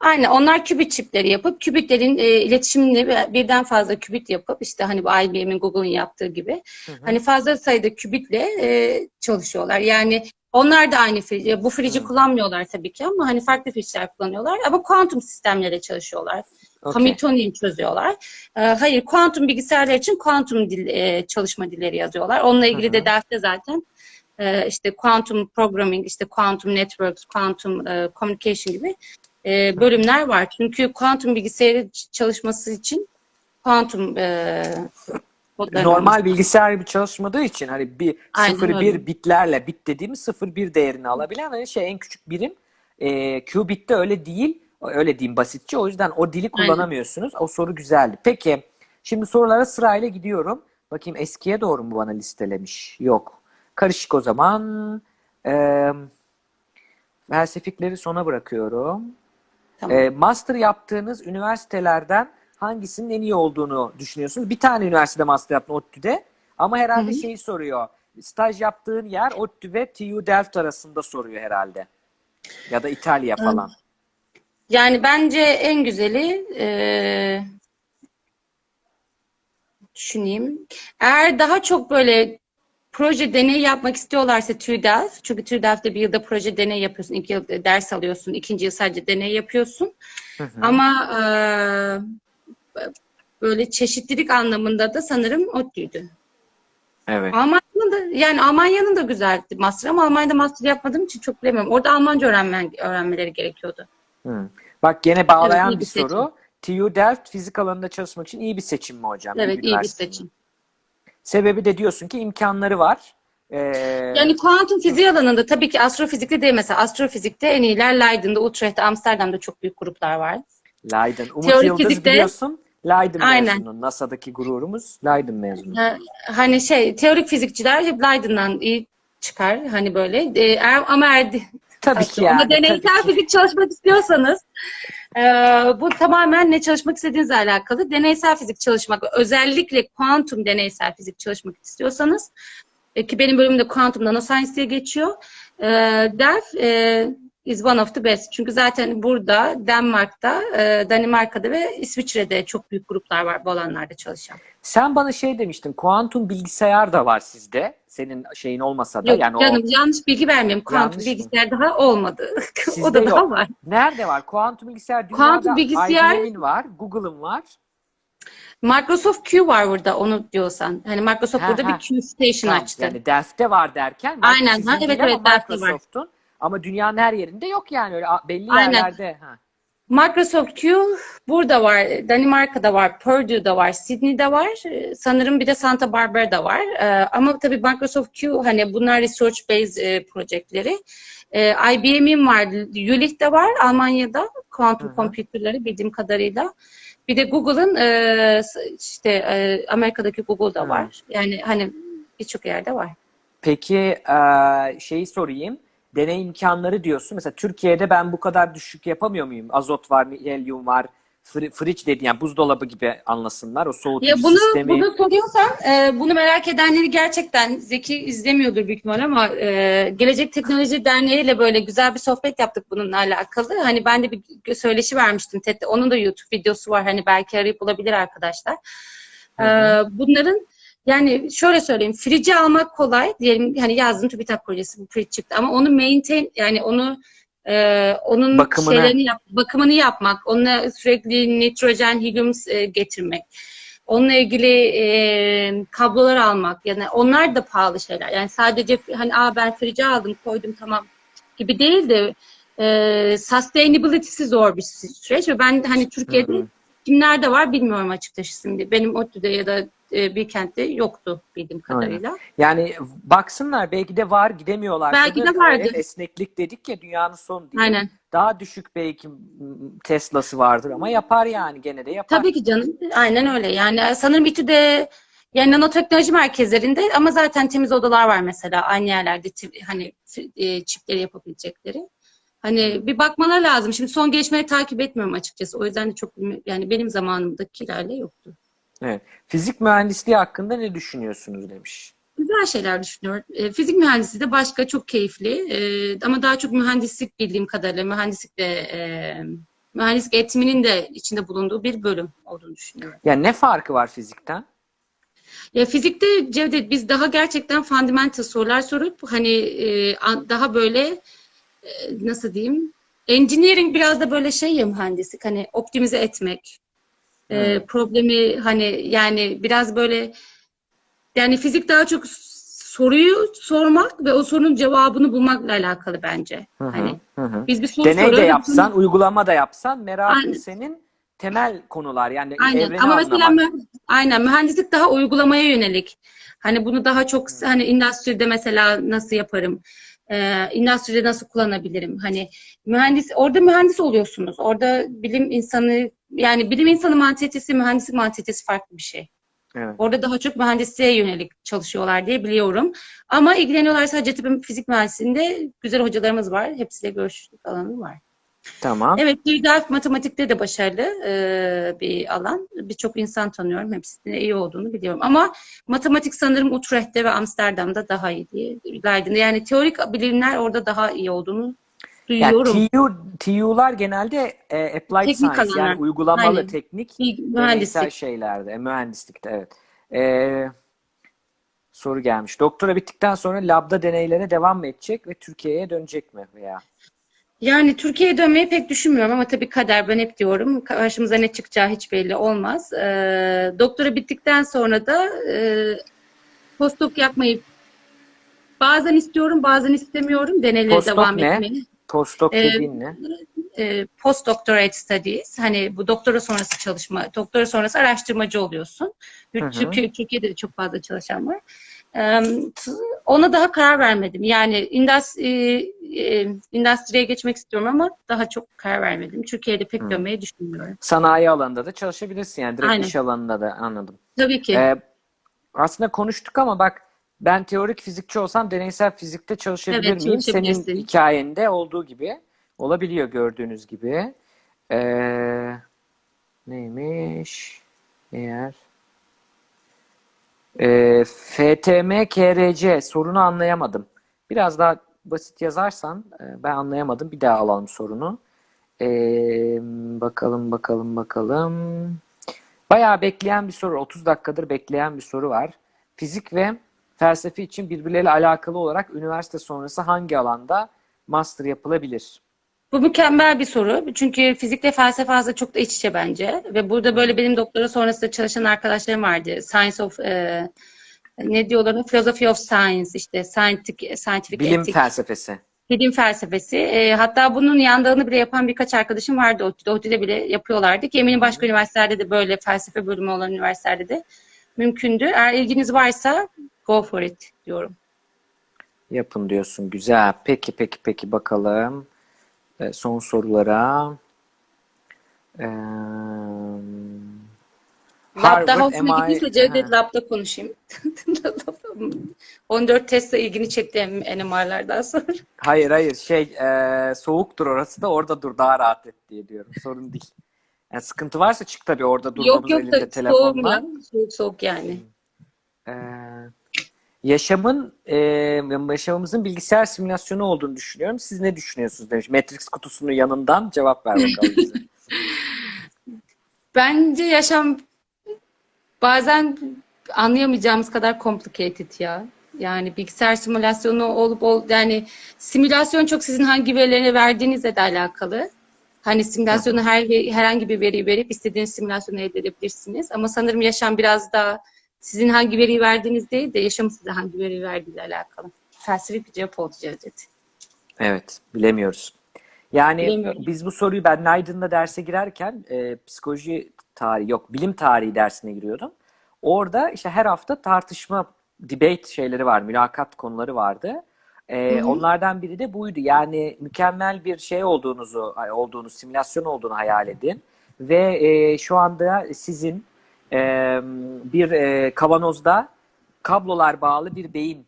Aynen onlar kübit çipleri yapıp kübitlerin e, iletişimini bir- birden fazla kübit yapıp işte hani bu IBM'in Google'ın yaptığı gibi Hı hı. hani fazla sayıda kübitle e, çalışıyorlar. Yani onlar da aynı frici, bu frici Hı. kullanmıyorlar tabii ki ama hani farklı friçler kullanıyorlar ama kuantum sistemlere çalışıyorlar. Okey. Hamiltonian çözüyorlar. E, hayır, kuantum bilgisayarlar için kuantum dil, e, çalışma dilleri yazıyorlar. Onunla ilgili Hı hı. de derste zaten e, işte kuantum programming, işte kuantum networks, kuantum e, communication gibi e, bölümler var. Çünkü kuantum bilgisayarı çalışması için kuantum e, Normal bilgisayar gibi çalışmadığı için hani bir Aynen 0 1 öyle. bitlerle bit dediğimiz 0 1 değerini alabilen hani şey en küçük birim e, qubit'te öyle değil. Öyle diyeyim basitçe. O yüzden o dili kullanamıyorsunuz. O soru güzeldi. Peki şimdi sorulara sırayla gidiyorum. Bakayım eskiye doğru mu bana listelemiş? Yok. Karışık o zaman. Ee, felsefikleri sona bırakıyorum. Tamam. E, master yaptığınız üniversitelerden hangisinin en iyi olduğunu düşünüyorsunuz? Bir tane üniversitede master yaptın ODTÜ'de ama herhalde Hı hı. şeyi soruyor. Staj yaptığın yer ODTÜ ve TU Delft arasında soruyor herhalde. Ya da İtalya falan. Yani bence en güzeli e, düşüneyim. Eğer daha çok böyle proje deney yapmak istiyorlarsa TÜDELF, çünkü TÜDELF'te bir yılda proje deney yapıyorsun, iki yıl ders alıyorsun, ikinci yıl sadece deney yapıyorsun. Hı hı. Ama e, böyle çeşitlilik anlamında da sanırım ODTÜ'ydü. Evet. Almanya'nın da yani Almanya'nın da güzeldi master ama Almanya'da master yapmadığım için çok bilemiyorum. Orada Almanca öğrenmen, öğrenmeleri gerekiyordu. Hı. Bak gene bağlayan Evet, bir bir seçim. soru. TU Delft fizik alanında çalışmak için iyi bir seçim mi hocam? Evet, iyi bir seçim. Sebebi de diyorsun ki imkanları var. Ee, Yani kuantum fiziği alanında tabii ki astrofizikte değil mesela astrofizikte en iyiler Leiden'da, Utrecht'te, Amsterdam'da çok büyük gruplar var. Leiden. Umut Teorik Yıldız fizikte- biliyorsun. Leiden Aynen. mezunu. NASA'daki gururumuz Leiden mezunu. Ha, Hani şey teorik fizikçiler hep Leiden'dan iyi çıkar hani böyle. Eğer- ama Tabii ki yani. ama deneysel fizik çalışmak istiyorsanız e, bu tamamen ne çalışmak istediğinizle alakalı. Deneysel fizik çalışmak özellikle kuantum deneysel fizik çalışmak istiyorsanız e, ki benim bölümümde kuantum nanoscience diye geçiyor. E, Delft e, is one of the best. Çünkü zaten burada, Denmark'ta, e, Danimarka'da ve İsviçre'de çok büyük gruplar var bu alanlarda çalışan. Sen bana şey demiştin, kuantum bilgisayar da var sizde. Senin şeyin olmasa da Yok yani canım o yanlış bilgi vermeyeyim. Kuantum Yanlış mı? bilgisayar daha olmadı. O da daha yok. var. nerede var? Kuantum bilgisayar dünyada Kuantum bilgisayar- IBM'in var, Google'ın var. Microsoft Q var burada onu diyorsan. Hani Microsoft Ha, burada ha. bir Q Station Tamam, açtı. Yani Delft'te var derken Aynen, ha, evet, evet, ama Delft'te var. Ama dünyanın her yerinde yok yani öyle belli Aynen. yerlerde. Ha. Microsoft Q burada var, Danimarka'da var, Purdue'da var, Sydney'de var. Ee, Sanırım bir de Santa Barbara'da var. Ee, Ama tabii Microsoft Q hani bunlar research based e, projeleri. IBM'in var, Jülich'te var Almanya'da kuantum computerları bildiğim kadarıyla. Bir de Google'ın e, işte e, Amerika'daki Google'da var. Yani hani birçok yerde var. Peki şeyi sorayım. Deney imkanları diyorsun. Mesela Türkiye'de ben bu kadar düşük yapamıyor muyum? Azot var, helyum var, fri- fridge dediğin yani buzdolabı gibi anlasınlar. O soğutucu Ya bunu sistemi. bunu soruyorsan e, bunu merak edenleri gerçekten Zeki izlemiyordur büyük ihtimal ama e, Gelecek Teknoloji Derneği ile böyle güzel bir sohbet yaptık bununla alakalı. Hani ben de bir söyleşi vermiştim TED'de. Onun da YouTube videosu var. Hani belki arayıp bulabilir arkadaşlar. E, Hı hı. bunların yani şöyle söyleyeyim. Fridge'i almak kolay. Diyelim hani yazdın TÜBİTAK projesi bu fridge çıktı ama onu maintain yani onu e, onun Bakımını. şeylerini yap, bakımını yapmak, onunla sürekli nitrojen, helyum e, getirmek. Onunla ilgili e, kablolar almak yani onlar da pahalı şeyler. Yani sadece hani Aa, ben fridge aldım koydum tamam gibi değil de e, sustainability'si zor bir süreç ve ben hani Türkiye'de kimlerde var bilmiyorum açıkçası şimdi. Benim ODTÜ'de ya da e, Bilkent'te yoktu bildiğim kadarıyla. Yani baksınlar belki de var gidemiyorlar. Belki de vardır. esneklik dedik ya dünyanın sonu diye. Aynen. Daha düşük belki Tesla'sı vardır ama yapar yani gene de yapar. Tabii ki canım. Aynen öyle. Yani sanırım İTÜ'de yani nanoteknoloji merkezlerinde ama zaten temiz odalar var mesela aynı yerlerde hani e, çipleri yapabilecekleri. Hani bir bakmalar lazım. Şimdi son gelişmeleri takip etmiyorum açıkçası. O yüzden de çok yani benim zamanımdakilerle yoktu. Evet. Fizik mühendisliği hakkında ne düşünüyorsunuz demiş. Güzel şeyler düşünüyorum. E, fizik mühendisliği de başka çok keyifli. E, ama daha çok mühendislik bildiğim kadarıyla mühendislik de e, mühendislik eğitiminin de içinde bulunduğu bir bölüm olduğunu düşünüyorum. Yani ne farkı var fizikten? Ya fizikte Cevdet biz daha gerçekten fundamental sorular sorup hani e, daha böyle e, nasıl diyeyim? Engineering biraz da böyle şey ya mühendislik hani optimize etmek. E, problemi hani yani biraz böyle yani fizik daha çok soruyu sormak ve o sorunun cevabını bulmakla alakalı bence. Hı hı, Hani hı biz bir soru Deney de yapsan, uygulama da yapsan merakın Aynen. senin temel konular yani Aynen. evreni Ama mesela anlamak. mü- aynen mühendislik daha uygulamaya yönelik. Hani bunu daha çok hani endüstride mesela nasıl yaparım? Ee, endüstride nasıl kullanabilirim? Hani mühendis orada mühendis oluyorsunuz. Orada bilim insanı yani bilim insanı mantalitesi, mühendislik mantalitesi farklı bir şey. Evet. Orada daha çok mühendisliğe yönelik çalışıyorlar diye biliyorum. Ama ilgileniyorlarsa Hacettepe Fizik Mühendisliği'nde güzel hocalarımız var. Hepsiyle görüşlük alanı var. Tamam. Evet, Dürdaf matematikte de başarılı e, bir alan. Birçok insan tanıyorum. Hepsinin iyi olduğunu biliyorum. Ama matematik sanırım Utrecht'te ve Amsterdam'da daha iyi diye Leiden'de. Yani teorik bilimler orada daha iyi olduğunu Yani duyuyorum. TU, TU'lar genelde e, applied Teknik science alanlar. yani uygulamalı Aynen. teknik deneysel mühendislik. şeylerde, e, mühendislikte evet. E, soru gelmiş. Doktora bittikten sonra labda deneylere devam mı edecek ve Türkiye'ye dönecek mi veya? Yani Türkiye'ye dönmeyi pek düşünmüyorum ama tabii kader ben hep diyorum. Karşımıza ne çıkacağı hiç belli olmaz. Ee, doktora bittikten sonra da e, postdoc yapmayı bazen istiyorum bazen istemiyorum. Deneylere Postdoc devam ne? etmeyi. Postdoc Ee, dediğin ne? e, postdoctorate studies hani bu doktora sonrası çalışma, doktora sonrası araştırmacı oluyorsun. Hı hı. Türkiye, Türkiye'de de çok fazla çalışan var. Ona daha karar vermedim. Yani e, e, endüstriye geçmek istiyorum ama daha çok karar vermedim. Türkiye'de pek dönmeyi düşünmüyorum. Sanayi alanında da çalışabilirsin yani direkt Aynen. iş alanında da anladım. Tabii ki. Ee, aslında konuştuk ama bak ben teorik fizikçi olsam deneysel fizikte çalışabilir Evet, miyim? Senin hikayende olduğu gibi olabiliyor gördüğünüz gibi. Ee, neymiş? Eğer ee, FTM KRC sorunu anlayamadım. Biraz daha basit yazarsan e, ben anlayamadım. Bir daha alalım sorunu. Ee, bakalım bakalım bakalım. Bayağı bekleyen bir soru. 30 dakikadır bekleyen bir soru var. Fizik ve felsefe için birbirleriyle alakalı olarak üniversite sonrası hangi alanda master yapılabilir? Bu mükemmel bir soru. Çünkü fizikle felsefe aslında çok da iç içe bence. Ve burada böyle benim doktora sonrasında çalışan arkadaşlarım vardı. Science of e, ne diyorlar? Philosophy of Science işte scientific, scientific Bilim ethics. felsefesi. Bilim felsefesi. E, hatta bunun yandığını bile yapan birkaç arkadaşım vardı. ODTÜ'de, ODTÜ'de bile yapıyorlardı ki eminim başka üniversitelerde de böyle felsefe bölümü olan üniversitelerde de mümkündü. Eğer ilginiz varsa go for it diyorum. Yapın diyorsun. Güzel. Peki peki peki bakalım. Son sorulara. Lab daha Harvard hoşuna MI gittiyse Cevdet. Lab'da konuşayım. 14 Tesla ilgini çekti NMR'lardan sonra. Hayır hayır şey e, soğuktur orası da orada dur daha rahat et diye diyorum. Sorun değil. Yani sıkıntı varsa çık tabii orada dur Yok yok elinde soğuk telefonla. Soğuk soğuk yani. Ee, yaşamın e, yaşamımızın bilgisayar simülasyonu olduğunu düşünüyorum. Siz ne düşünüyorsunuz demiş. Matrix kutusunun yanından cevap ver bakalım bize. Bence yaşam bazen anlayamayacağımız kadar complicated ya. Yani bilgisayar simülasyonu olup ol yani simülasyon çok sizin hangi verileri verdiğinizle de alakalı. Hani simülasyonu her herhangi bir veriyi verip istediğiniz simülasyonu elde edebilirsiniz. Ama sanırım yaşam biraz daha sizin hangi veriyi verdiğiniz değil de yaşamın size hangi veriyi verdiğiyle alakalı. Felsefi bir cevap oldu Cevdet. Evet, bilemiyoruz. Yani Bilemiyorum. biz bu soruyu ben Leiden'da derse girerken e, psikoloji tarihi yok, bilim tarihi dersine giriyordum. Orada işte her hafta tartışma, debate şeyleri var, mülakat konuları vardı. E, Hı hı. onlardan biri de buydu. Yani mükemmel bir şey olduğunuzu, olduğunu, simülasyon olduğunu hayal edin. Ve e, şu anda sizin e, bir e, kavanozda kablolar bağlı bir beyin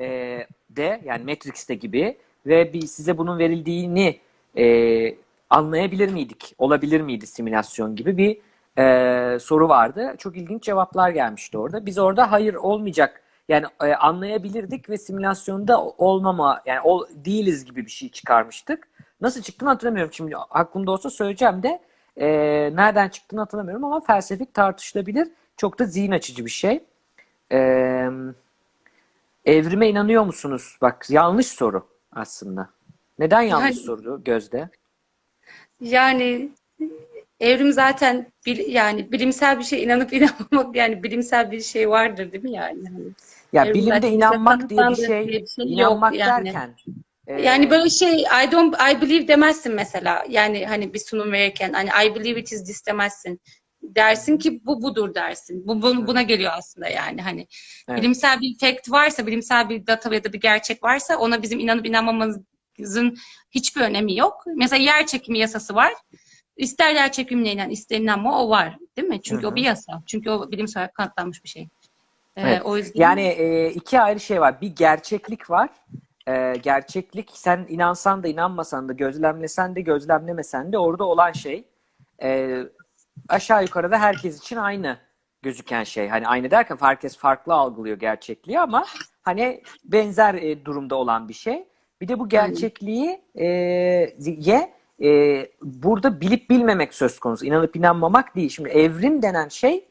e, de yani Matrix'te gibi ve bir size bunun verildiğini e, anlayabilir miydik? Olabilir miydi simülasyon gibi bir e, soru vardı. Çok ilginç cevaplar gelmişti orada. Biz orada hayır olmayacak yani e, anlayabilirdik ve simülasyonda olmama yani ol, değiliz gibi bir şey çıkarmıştık. Nasıl çıktığını hatırlamıyorum şimdi aklımda olsa söyleyeceğim de e, nereden çıktığını hatırlamıyorum ama felsefik tartışılabilir. Çok da zihin açıcı bir şey. Eee Evrime inanıyor musunuz? Bak yanlış soru aslında. Neden yanlış Yani- soru Gözde? Yani evrim zaten bil- yani bilimsel bir şey inanıp inanmamak yani bilimsel bir şey vardır değil mi yani? Hani Ya bilimde inanmak diye bir şey, diye bir şey yok inanmak yani. derken e, Yani böyle şey I don't I believe demezsin mesela. Yani hani bir sunum verirken hani I believe it is this demezsin. Dersin ki bu budur dersin. Bu, bu- buna geliyor aslında yani hani Evet. bilimsel bir fact varsa, bilimsel bir data ya da bir gerçek varsa ona bizim inanıp inanmamamızın hiçbir önemi yok. Mesela yer çekimi yasası var. İster yer çekimine inan, ister inanma o var. Değil mi? Çünkü Hı hı. o bir yasa. Çünkü o bilimsel kanıtlanmış bir şey. Ee, Evet. o yüzden Yani e, iki ayrı şey var. Bir gerçeklik var. E, gerçeklik sen inansan da inanmasan da gözlemlesen de gözlemlemesen de orada olan şey e, aşağı yukarıda herkes için aynı gözüken şey. Hani aynı derken herkes farklı algılıyor gerçekliği ama hani benzer e, durumda olan bir şey. Bir de bu gerçekliği e, ye e, burada bilip bilmemek söz konusu. İnanıp inanmamak değil. Şimdi evrim denen şey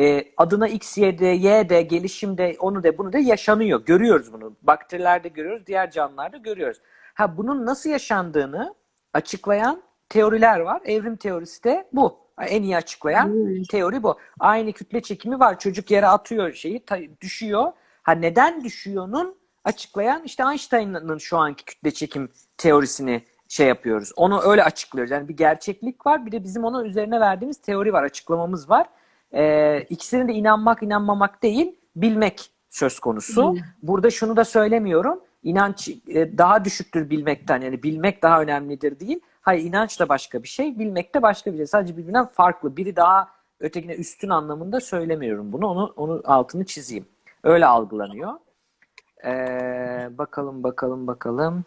e, adına X, Y, D, Y de gelişimde onu da bunu da yaşanıyor. Görüyoruz bunu. Bakterilerde görüyoruz, diğer canlılarda görüyoruz. Ha bunun nasıl yaşandığını açıklayan teoriler var. Evrim teorisi de bu. En iyi açıklayan Hmm. teori bu. Aynı kütle çekimi var. Çocuk yere atıyor şeyi, düşüyor. Ha neden düşüyor'nun açıklayan işte Einstein'ın şu anki kütle çekim teorisini şey yapıyoruz. Onu öyle açıklıyoruz. Yani bir gerçeklik var, bir de bizim onun üzerine verdiğimiz teori var, açıklamamız var. Ee, ikisine de inanmak, inanmamak değil, bilmek söz konusu. Burada şunu da söylemiyorum. İnanç e, daha düşüktür bilmekten. Yani bilmek daha önemlidir değil. Hayır inanç da başka bir şey, bilmek de başka bir şey. Sadece birbirinden farklı. Biri daha ötekine üstün anlamında söylemiyorum bunu. Onu, onu altını çizeyim. Öyle algılanıyor. Ee, bakalım, bakalım, bakalım.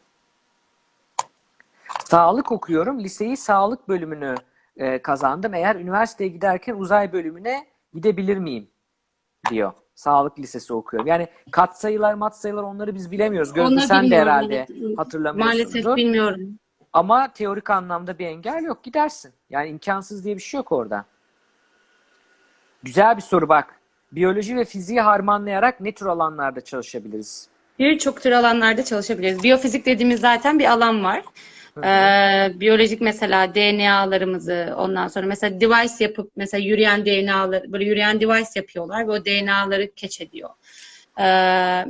Sağlık okuyorum. Liseyi sağlık bölümünü e, kazandım. Eğer üniversiteye giderken uzay bölümüne gidebilir miyim? diyor. Sağlık lisesi okuyorum. Yani katsayılar, matsayılar onları biz bilemiyoruz. Gözde sen de herhalde evet. hatırlamıyorsundur. Maalesef bilmiyorum. Ama teorik anlamda bir engel yok. Gidersin. Yani imkansız diye bir şey yok orada. Güzel bir soru bak. Biyoloji ve fiziği harmanlayarak ne tür alanlarda çalışabiliriz? Birçok tür alanlarda çalışabiliriz. Biyofizik dediğimiz zaten bir alan var. Ee, biyolojik mesela DNA'larımızı ondan sonra mesela device yapıp mesela yürüyen DNA'ları böyle yürüyen device yapıyorlar ve o DNA'ları catch ediyor. Ee,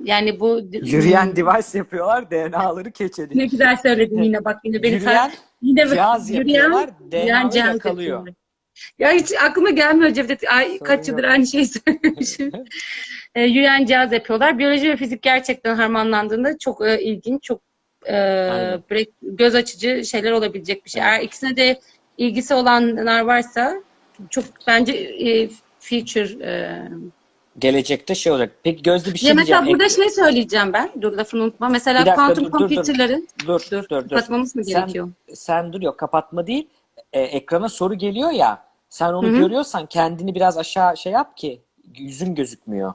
yani bu Yürüyen device yapıyorlar, DNA'ları catch ediyor. ne güzel söyledin yine bak yine beni Yürüyen yine bak- cihaz yürüyen- yapıyorlar, yürüyen DNA'ları cihaz yakalıyor. yapıyorlar. Ya hiç aklıma gelmiyor Cevdet. Ay, Sorun kaç yıldır aynı şeyi söylemişim. e, yürüyen cihaz yapıyorlar. Biyoloji ve fizik gerçekten harmanlandığında çok e, ilginç, çok e, göz açıcı şeyler olabilecek bir şey. Eğer ikisine de ilgisi olanlar varsa çok bence e, feature e, Gelecekte şey olacak. Peki Gözde bir şey ya mesela diyeceğim. burada şey söyleyeceğim ben. Dur lafını unutma. Bir Mesela dakika, kuantum dur, computer'ların dur, dur, dur, kapatmamız mı Sen- gerekiyor? Sen dur yok kapatma değil. E, ekrana soru geliyor ya. Sen onu Hı hı. görüyorsan kendini biraz aşağı şey yap ki yüzün gözükmüyor.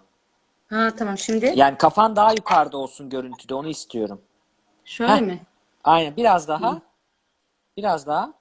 Ha tamam şimdi Yani kafan daha yukarıda olsun görüntüde onu istiyorum. Şöyle Heh. mi? Aynen biraz daha. Biraz daha.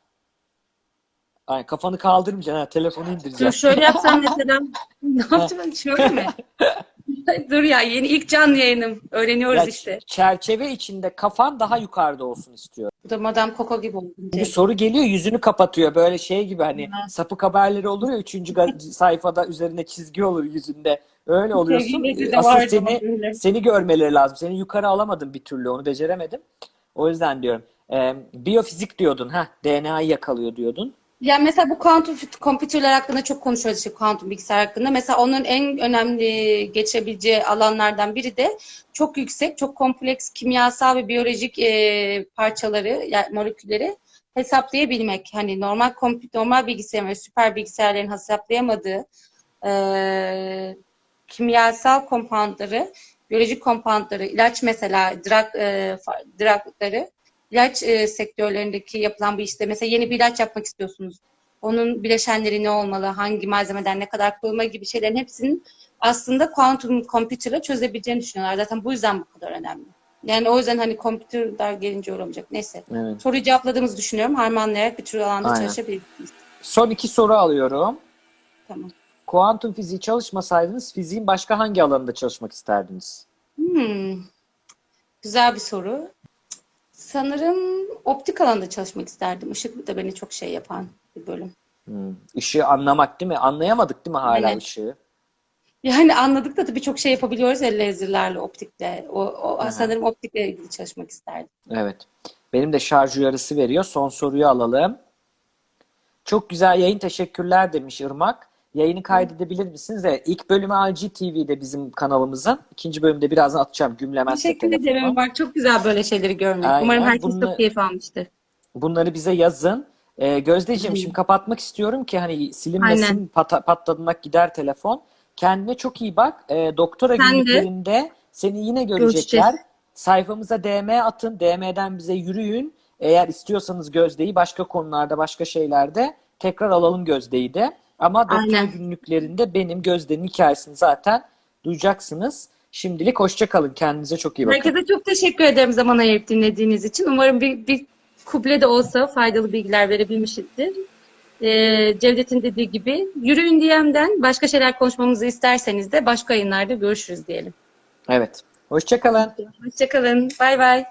Ay, kafanı kaldırmayacaksın ha. Telefonu Dur indireceksin. şöyle yapsam mesela. ne yapacağım? Şöyle mi? Dur ya yeni ilk canlı yayınım. Öğreniyoruz Ya, işte. Çerçeve içinde kafan daha yukarıda olsun istiyor. Bu da Madame Coco gibi oldu. Bir soru geliyor yüzünü kapatıyor. Böyle şey gibi hani sapık haberleri olur ya üçüncü ga- sayfada üzerine çizgi olur yüzünde. Öyle oluyorsun. Sevgili de Asıl vardı seni öyle. seni görmeleri lazım. Seni yukarı alamadım bir türlü. Onu beceremedim. O yüzden diyorum. Ee, biyofizik diyordun. ha DNA'yı yakalıyor diyordun. Yani mesela bu kuantum kompütürler hakkında çok konuşuyoruz işte kuantum bilgisayar hakkında. Mesela onun en önemli geçebileceği alanlardan biri de çok yüksek, çok kompleks kimyasal ve biyolojik e, parçaları, yani molekülleri hesaplayabilmek. Hani normal kompüt, normal bilgisayar ve süper bilgisayarların hesaplayamadığı e, kimyasal kompantları, biyolojik kompantları, ilaç mesela drug, e, drugları ilaç e, sektörlerindeki yapılan bir işte mesela yeni bir ilaç yapmak istiyorsunuz. Onun bileşenleri ne olmalı, hangi malzemeden ne kadar koyulma gibi şeylerin hepsinin aslında kuantum kompütürle çözebileceğini düşünüyorlar. Zaten bu yüzden bu kadar önemli. Yani o yüzden hani kompütürler gelince olamayacak. Neyse. Evet. Soruyu cevapladığımızı düşünüyorum. Harmanlayarak bir tür alanda Aynen. çalışabilirsiniz. Son iki soru alıyorum. Tamam. Kuantum fiziği çalışmasaydınız fiziğin başka hangi alanında çalışmak isterdiniz? Hmm. Güzel bir soru. Sanırım optik alanda çalışmak isterdim. Işık da beni çok şey yapan bir bölüm. Hmm. Işığı anlamak değil mi? Anlayamadık değil mi hala Evet. ışığı? Yani anladık da tabii çok şey yapabiliyoruz ya laserlerle, optikle. O, o Aha. sanırım optikle ilgili çalışmak isterdim. Evet. Benim de şarj uyarısı veriyor. Son soruyu alalım. Çok güzel yayın teşekkürler demiş Irmak. Yayını kaydedebilir misiniz? Evet. İlk bölümü LG TV'de bizim kanalımızın. İkinci bölümde birazdan atacağım gümlemezse Teşekkür ederim. Bak çok güzel böyle şeyleri görmek. Aynen. Umarım herkes Bunu- çok keyif almıştır. Bunları bize yazın. Ee, Gözdeciğim Hı. şimdi kapatmak istiyorum ki hani silinmesin Aynen. pata, patladığında gider telefon. Kendine çok iyi bak. Ee, doktora Sen de. günlüklerinde seni yine görecekler. Görüşeceğiz. Sayfamıza DM atın. DM'den bize yürüyün. Eğer istiyorsanız Gözde'yi başka konularda, başka şeylerde tekrar alalım Gözde'yi de. Ama doktora Aynen. günlüklerinde benim Gözde'nin hikayesini zaten duyacaksınız. Şimdilik hoşça kalın. Kendinize çok iyi bakın. Herkese çok teşekkür ederim zaman ayırıp dinlediğiniz için. Umarım bir, bir kuple de olsa faydalı bilgiler verebilmişizdir. Ee, Cevdet'in dediği gibi yürüyün DM'den başka şeyler konuşmamızı isterseniz de başka yayınlarda görüşürüz diyelim. Evet. Hoşça kalın. Hoşçakalın. Bay bay.